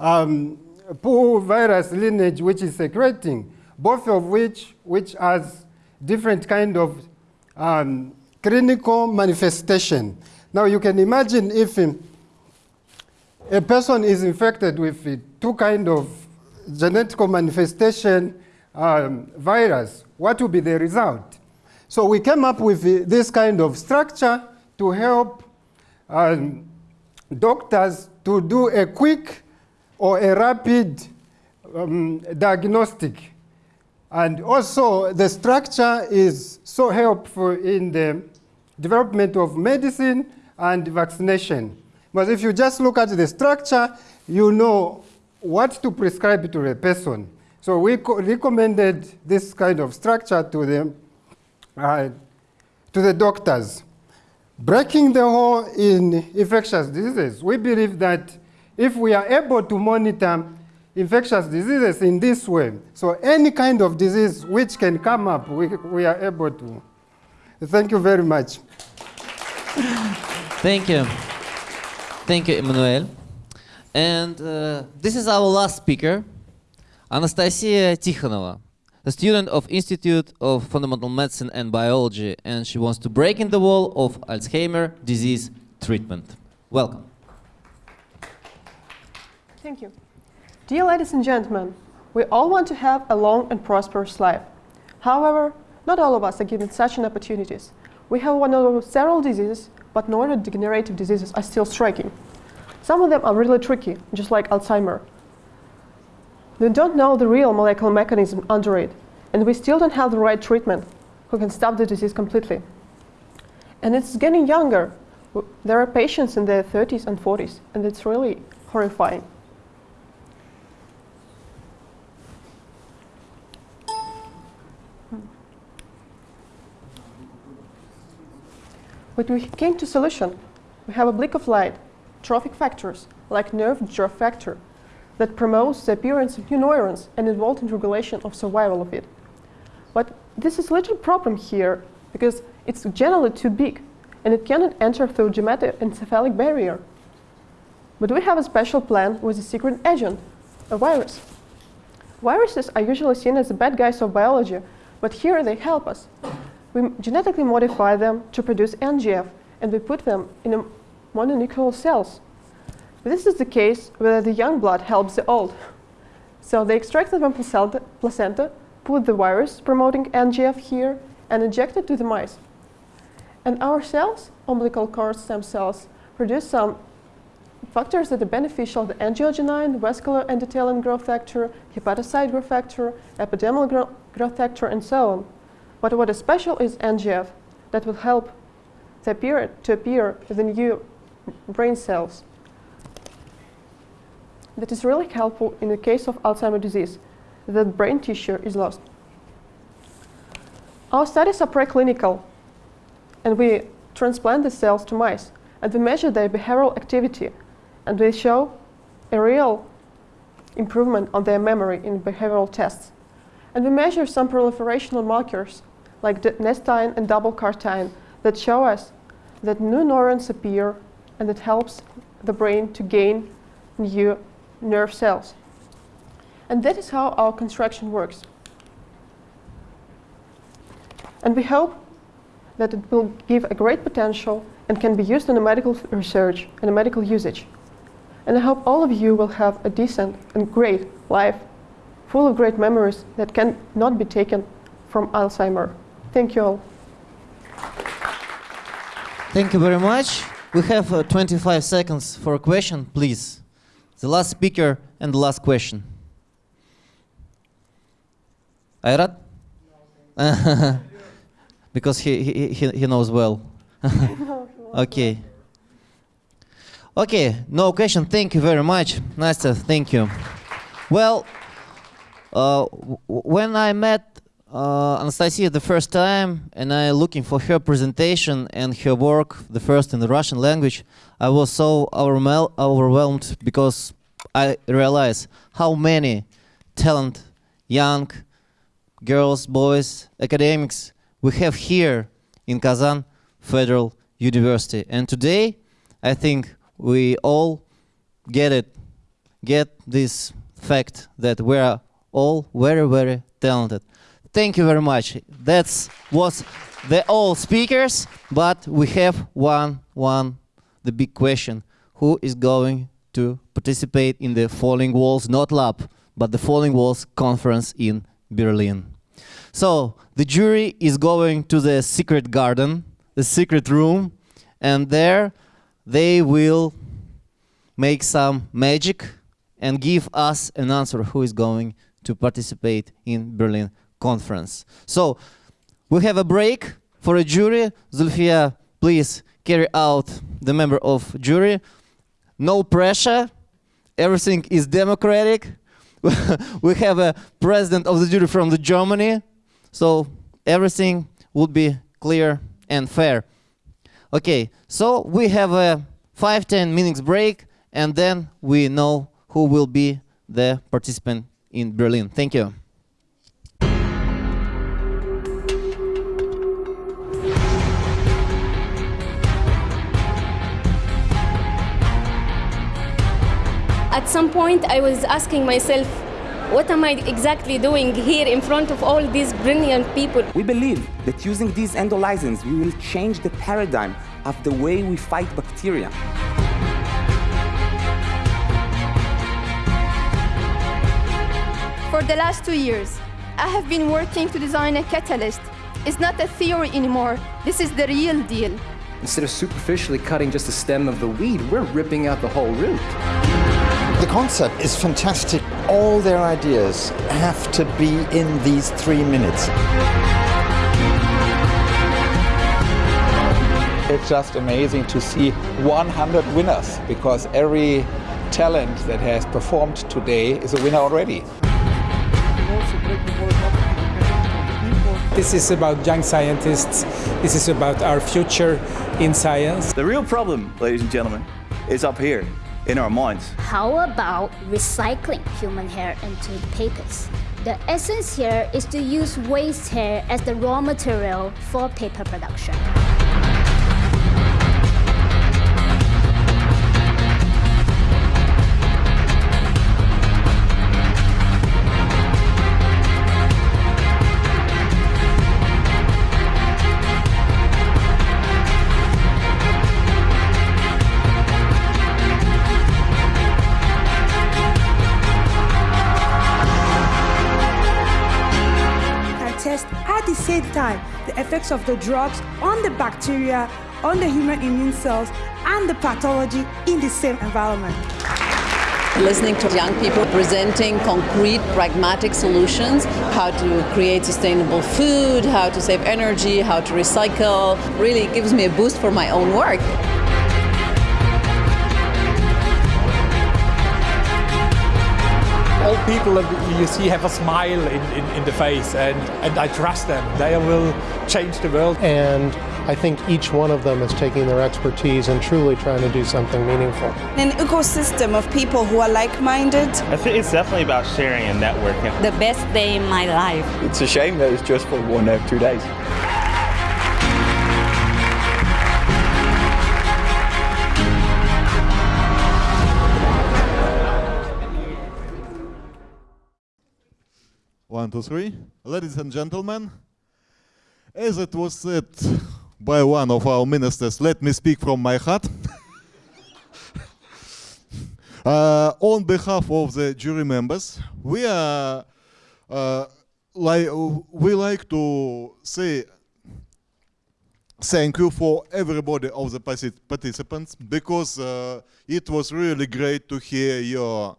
[SPEAKER 46] um, virus lineage which is secreting, both of which which has different kind of um, clinical manifestation. Now you can imagine if um, a person is infected with uh, two kind of genetic manifestation um, virus, what will be the result? So we came up with uh, this kind of structure to help um, doctors to do a quick or a rapid um, diagnostic. And also the structure is so helpful in the development of medicine and vaccination. But if you just look at the structure, you know what to prescribe to a person. So we recommended this kind of structure to the, uh, to the doctors. Breaking the hole in infectious diseases, we believe that if we are able to monitor infectious diseases in this way, so any kind of disease which can come up, we, we are able to. Thank you very much.
[SPEAKER 18] Thank you. Thank you, Emmanuel. And uh, this is our last speaker, Anastasia Tikhonova, a student of Institute of Fundamental Medicine and Biology, and she wants to break in the wall of Alzheimer disease treatment. Welcome.
[SPEAKER 47] Thank you. Dear ladies and gentlemen, we all want to have a long and prosperous life. However, not all of us are given such an opportunities. We have one of several diseases, but neurodegenerative diseases are still striking. Some of them are really tricky, just like Alzheimer. We don't know the real molecular mechanism under it, and we still don't have the right treatment who can stop the disease completely. And it's getting younger. There are patients in their 30s and 40s, and it's really horrifying. But we came to solution. We have a blink of light, trophic factors, like nerve growth factor, that promotes the appearance of new neurons and involved in regulation of survival of it. But this is a little problem here, because it's generally too big, and it cannot enter through gematic encephalic barrier. But we have a special plan with a secret agent, a virus. Viruses are usually seen as the bad guys of biology, but here they help us we genetically modify them to produce NGF, and we put them in mononuclear cells. This is the case where the young blood helps the old. So they extract them from placenta, put the virus promoting NGF here, and inject it to the mice. And our cells, umbilical cord stem cells, produce some factors that are beneficial, the angiogenin, vascular endothelium growth factor, hepatocyte growth factor, epidermal growth factor, and so on. But what is special is NGF that will help to appear, to appear the new brain cells. That is really helpful in the case of Alzheimer's disease, that brain tissue is lost. Our studies are preclinical, and we transplant the cells to mice, and we measure their behavioral activity, and we show a real improvement on their memory in behavioral tests. And we measure some proliferational markers like nestine and double cartine that show us that new neurons appear and it helps the brain to gain new nerve cells. And that is how our construction works. And we hope that it will give a great potential and can be used in the medical research and the medical usage. And I hope all of you will have a decent and great life full of great memories that can not be taken from Alzheimer. Thank you all.
[SPEAKER 18] Thank you very much. We have uh, 25 seconds for a question, please. The last speaker and the last question. Ayrat? [laughs] because he, he, he, he knows well. [laughs] okay. Okay, no question. Thank you very much. Nastya, thank you. Well, uh, when I met uh, Anastasia the first time and I looking for her presentation and her work, the first in the Russian language, I was so overwhelmed because I realized how many talent, young girls, boys, academics we have here in Kazan Federal University. And today, I think we all get it, get this fact that we are all very, very talented. Thank you very much. That was the all speakers, but we have one, one, the big question. Who is going to participate in the Falling Walls, not lab, but the Falling Walls conference in Berlin? So the jury is going to the secret garden, the secret room, and there they will make some magic and give us an answer who is going to participate in Berlin conference. So we have a break for a jury. Zulfia, please carry out the member of jury. No pressure. Everything is democratic. [laughs] we have a president of the jury from the Germany, so everything would be clear and fair. Okay, so we have a five ten minutes break, and then we know who will be the participant in Berlin. Thank you.
[SPEAKER 48] At some point, I was asking myself, what am I exactly doing here in front of all these brilliant people?
[SPEAKER 49] We believe that using these endolysins, we will change the paradigm of the way we fight bacteria.
[SPEAKER 3] For the last two years, I have been working to design a catalyst. It's not a theory anymore. This is the real deal.
[SPEAKER 50] Instead of superficially cutting just the stem of the weed, we're ripping out the whole root.
[SPEAKER 51] The concept is fantastic. All their ideas have to be in these three minutes.
[SPEAKER 6] It's just amazing to see 100 winners because every talent that has performed today is a winner already.
[SPEAKER 52] This is about young scientists. This is about our future in science.
[SPEAKER 36] The real problem, ladies and gentlemen, is up here in our minds.
[SPEAKER 9] How about recycling human hair into papers? The essence here is to use waste hair as the raw material for paper production.
[SPEAKER 10] Effects of the drugs on the bacteria, on the human immune cells, and the pathology in the same environment.
[SPEAKER 11] listening to young people presenting concrete, pragmatic solutions, how to create sustainable food, how to save energy, how to recycle, really gives me a boost for my own work.
[SPEAKER 37] All people you see have a smile in, in, in the face, and, and I trust them. They will change the world.
[SPEAKER 12] And I think each one of them is taking their expertise and truly trying to do something meaningful.
[SPEAKER 14] An ecosystem of people who are like-minded.
[SPEAKER 38] I think it's definitely about sharing and networking.
[SPEAKER 16] The best day in my life.
[SPEAKER 36] It's a shame that it's just for one or two days.
[SPEAKER 53] One, two, three. Ladies and gentlemen, as it was said by one of our ministers, let me speak from my heart. [laughs] uh, on behalf of the jury members, we are uh, like we like to say thank you for everybody of the partic- participants because uh, it was really great to hear your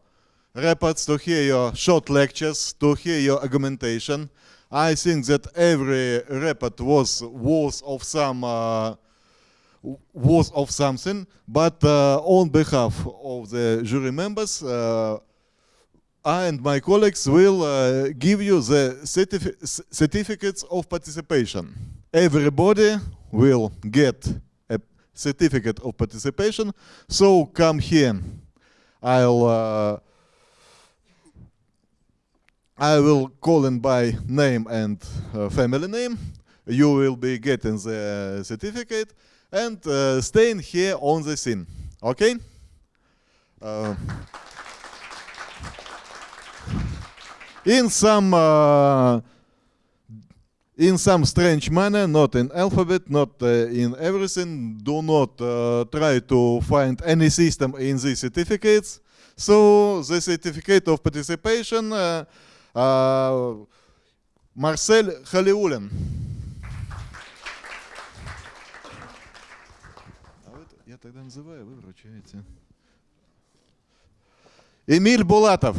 [SPEAKER 53] reports, to hear your short lectures, to hear your argumentation. I think that every report was worth of some uh, worth of something. But uh, on behalf of the jury members, uh, I and my colleagues will uh, give you the certifi- certificates of participation. Everybody will get a certificate of participation. So come here. I'll uh, I will call in by name and uh, family name. You will be getting the certificate and uh, staying here on the scene. Okay? Uh, in some uh, in some strange manner, not in alphabet, not uh, in everything. Do not uh, try to find any system in these certificates. So the certificate of participation, uh, Marcel Халиулин. А вы- Я тогда называю, вы вручаете. Эмиль Булатов.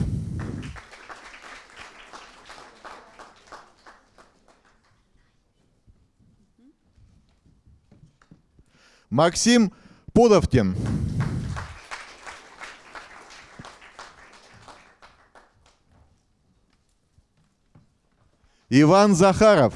[SPEAKER 53] Максим Пудовкин. Иван Захаров.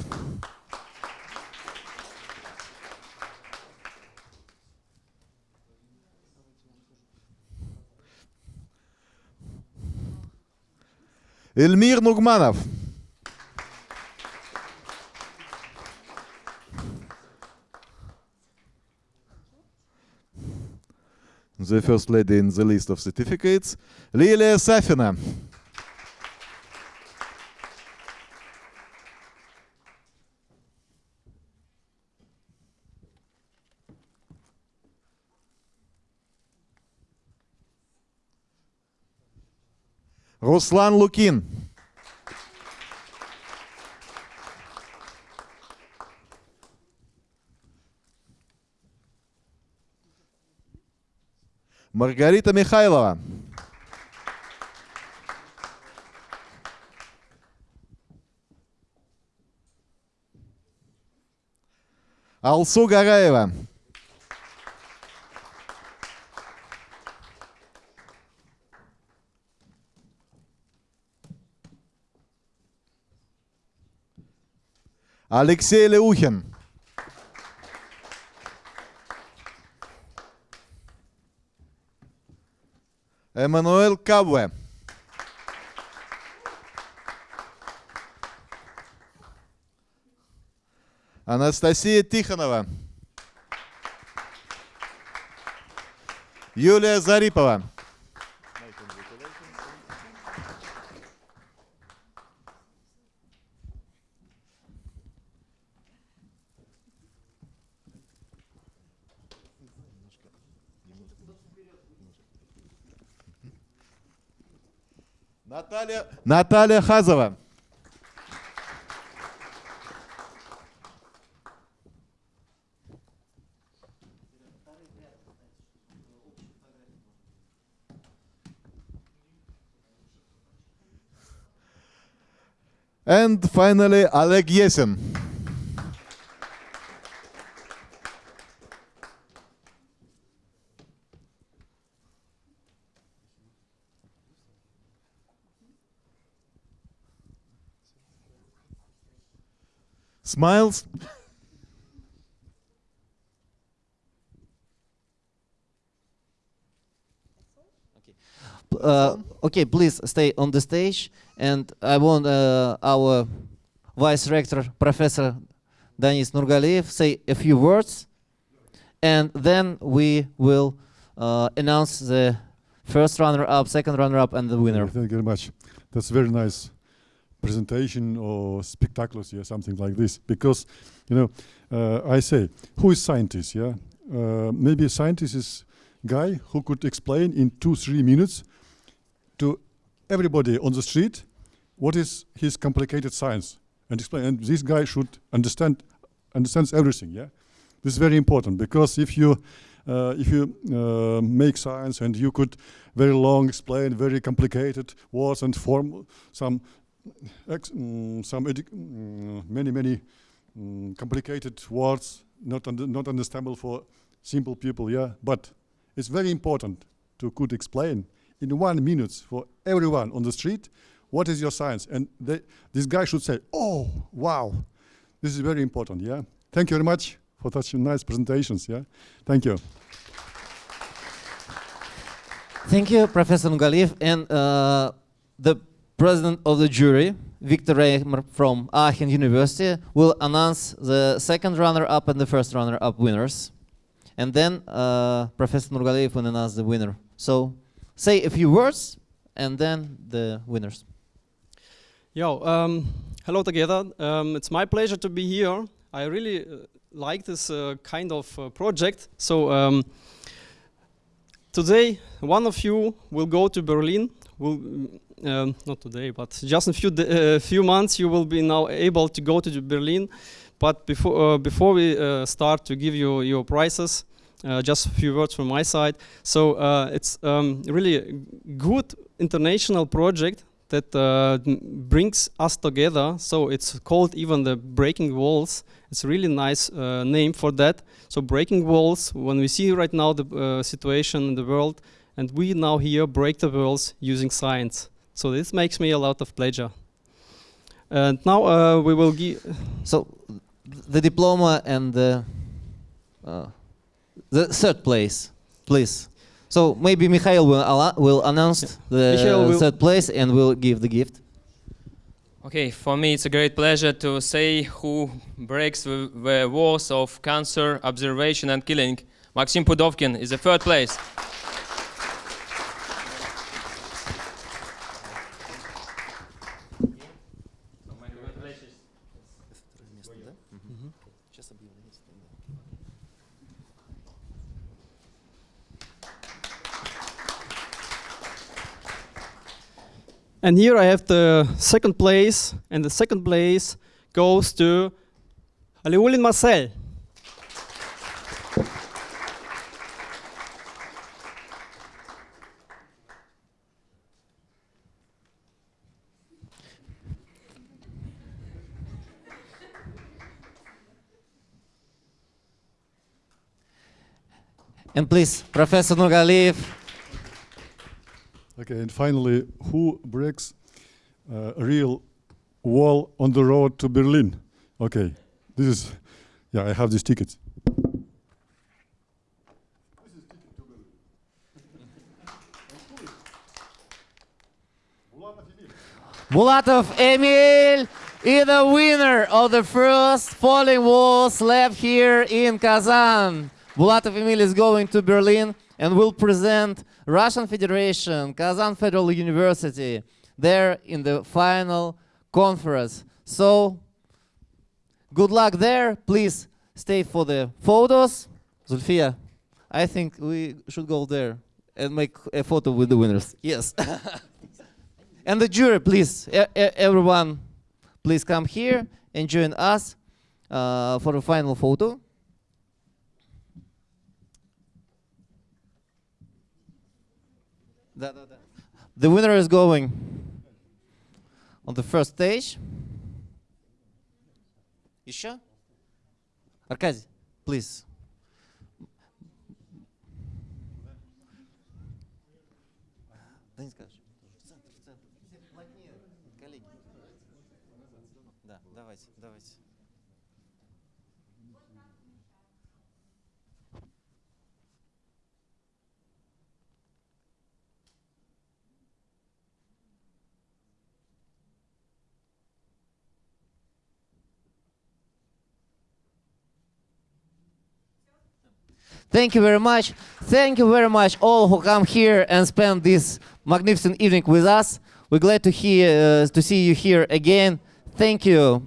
[SPEAKER 53] Эльмир Нугманов. The first lady in the list of certificates, Lilia Safina. Руслан Лукин. Маргарита Михайлова. Алсу Гараева. Алексей Леухин. Эммануэл Кабве. Анастасия Тихонова. Юлия Зарипова. Наталья, Хазова. And finally, Oleg Yesin. Smiles.
[SPEAKER 18] Uh, okay, please stay on the stage, and I want uh, our vice rector, Professor Danis Nurgaliyev, say a few words, and then we will uh, announce the first runner-up, second runner-up, and the winner.
[SPEAKER 54] Thank you very much. That's very nice presentation or spectaculars, yeah, something like this. Because, you know, uh, I say, who is scientist, yeah? Uh, maybe a scientist is guy who could explain in two, three minutes to everybody on the street what is his complicated science and explain. And this guy should understand understands everything, yeah? This is very important because if you uh, if you uh, make science and you could very long explain very complicated words and form some some mm, many many mm, complicated words not not understandable for simple people yeah? But it's very important to could explain in one minute for everyone on the street what is your science? And they, this guy should say oh wow this is very important yeah? Thank you very much for such nice presentations yeah? Thank you.
[SPEAKER 18] Thank you, Professor Nurgaliyev, and uh, the president of the jury, Victor Reimer from Aachen University, will announce the second runner-up and the first runner-up winners. And then uh, Professor Nurgaliyev will announce the winner. So say a few words, and then the winners.
[SPEAKER 55] Yo, um, hello together. Um, it's my pleasure to be here. I really uh, like this uh, kind of uh, project. So um, today, one of you will go to Berlin. Will um, not today, but just in a few uh, few months, you will be now able to go to Berlin. But before uh, before we uh, start to give you your prices, uh, just a few words from my side. So uh, it's um, really a good international project that uh, brings us together. So it's called even the Breaking Walls. It's a really nice name for that. So Breaking Walls, when we see right now the situation in the world, and we now here break the walls using science. So this makes me a lot of pleasure. And now uh, we will give.
[SPEAKER 18] So, the diploma and the uh, the third place, please. So maybe Mikhail will, will announce the
[SPEAKER 55] will-
[SPEAKER 18] third place and will give the gift.
[SPEAKER 1] Okay, for me it's a great pleasure to say who breaks the, the walls of cancer observation and killing. Maxim Pudovkin is the third place.
[SPEAKER 55] And here I have the second place, and the second place goes to Aliulin Marcel.
[SPEAKER 18] And please, Professor Nurgaliyev.
[SPEAKER 54] Okay, and finally, who breaks uh, a real wall on the road to Berlin? Okay, this is, yeah, I have these tickets.
[SPEAKER 18] Bulatov Emil is the winner of the first falling walls lab here in Kazan. Bulatov Emil is going to Berlin and will present Russian Federation, Kazan Federal University, there in the final conference. So, good luck there. Please stay for the photos. Zulfia, I think we should go there and make a photo with the winners. Yes. [laughs] and the jury, please, e- e- everyone, please come here and join us uh, for the final photo. Da, da, da. The winner is going on the first stage. Еще? Аркадий, please. Thank you very much. Thank you very much, all who come here and spend this magnificent evening with us. We're glad to hear uh, to see you here again. Thank you.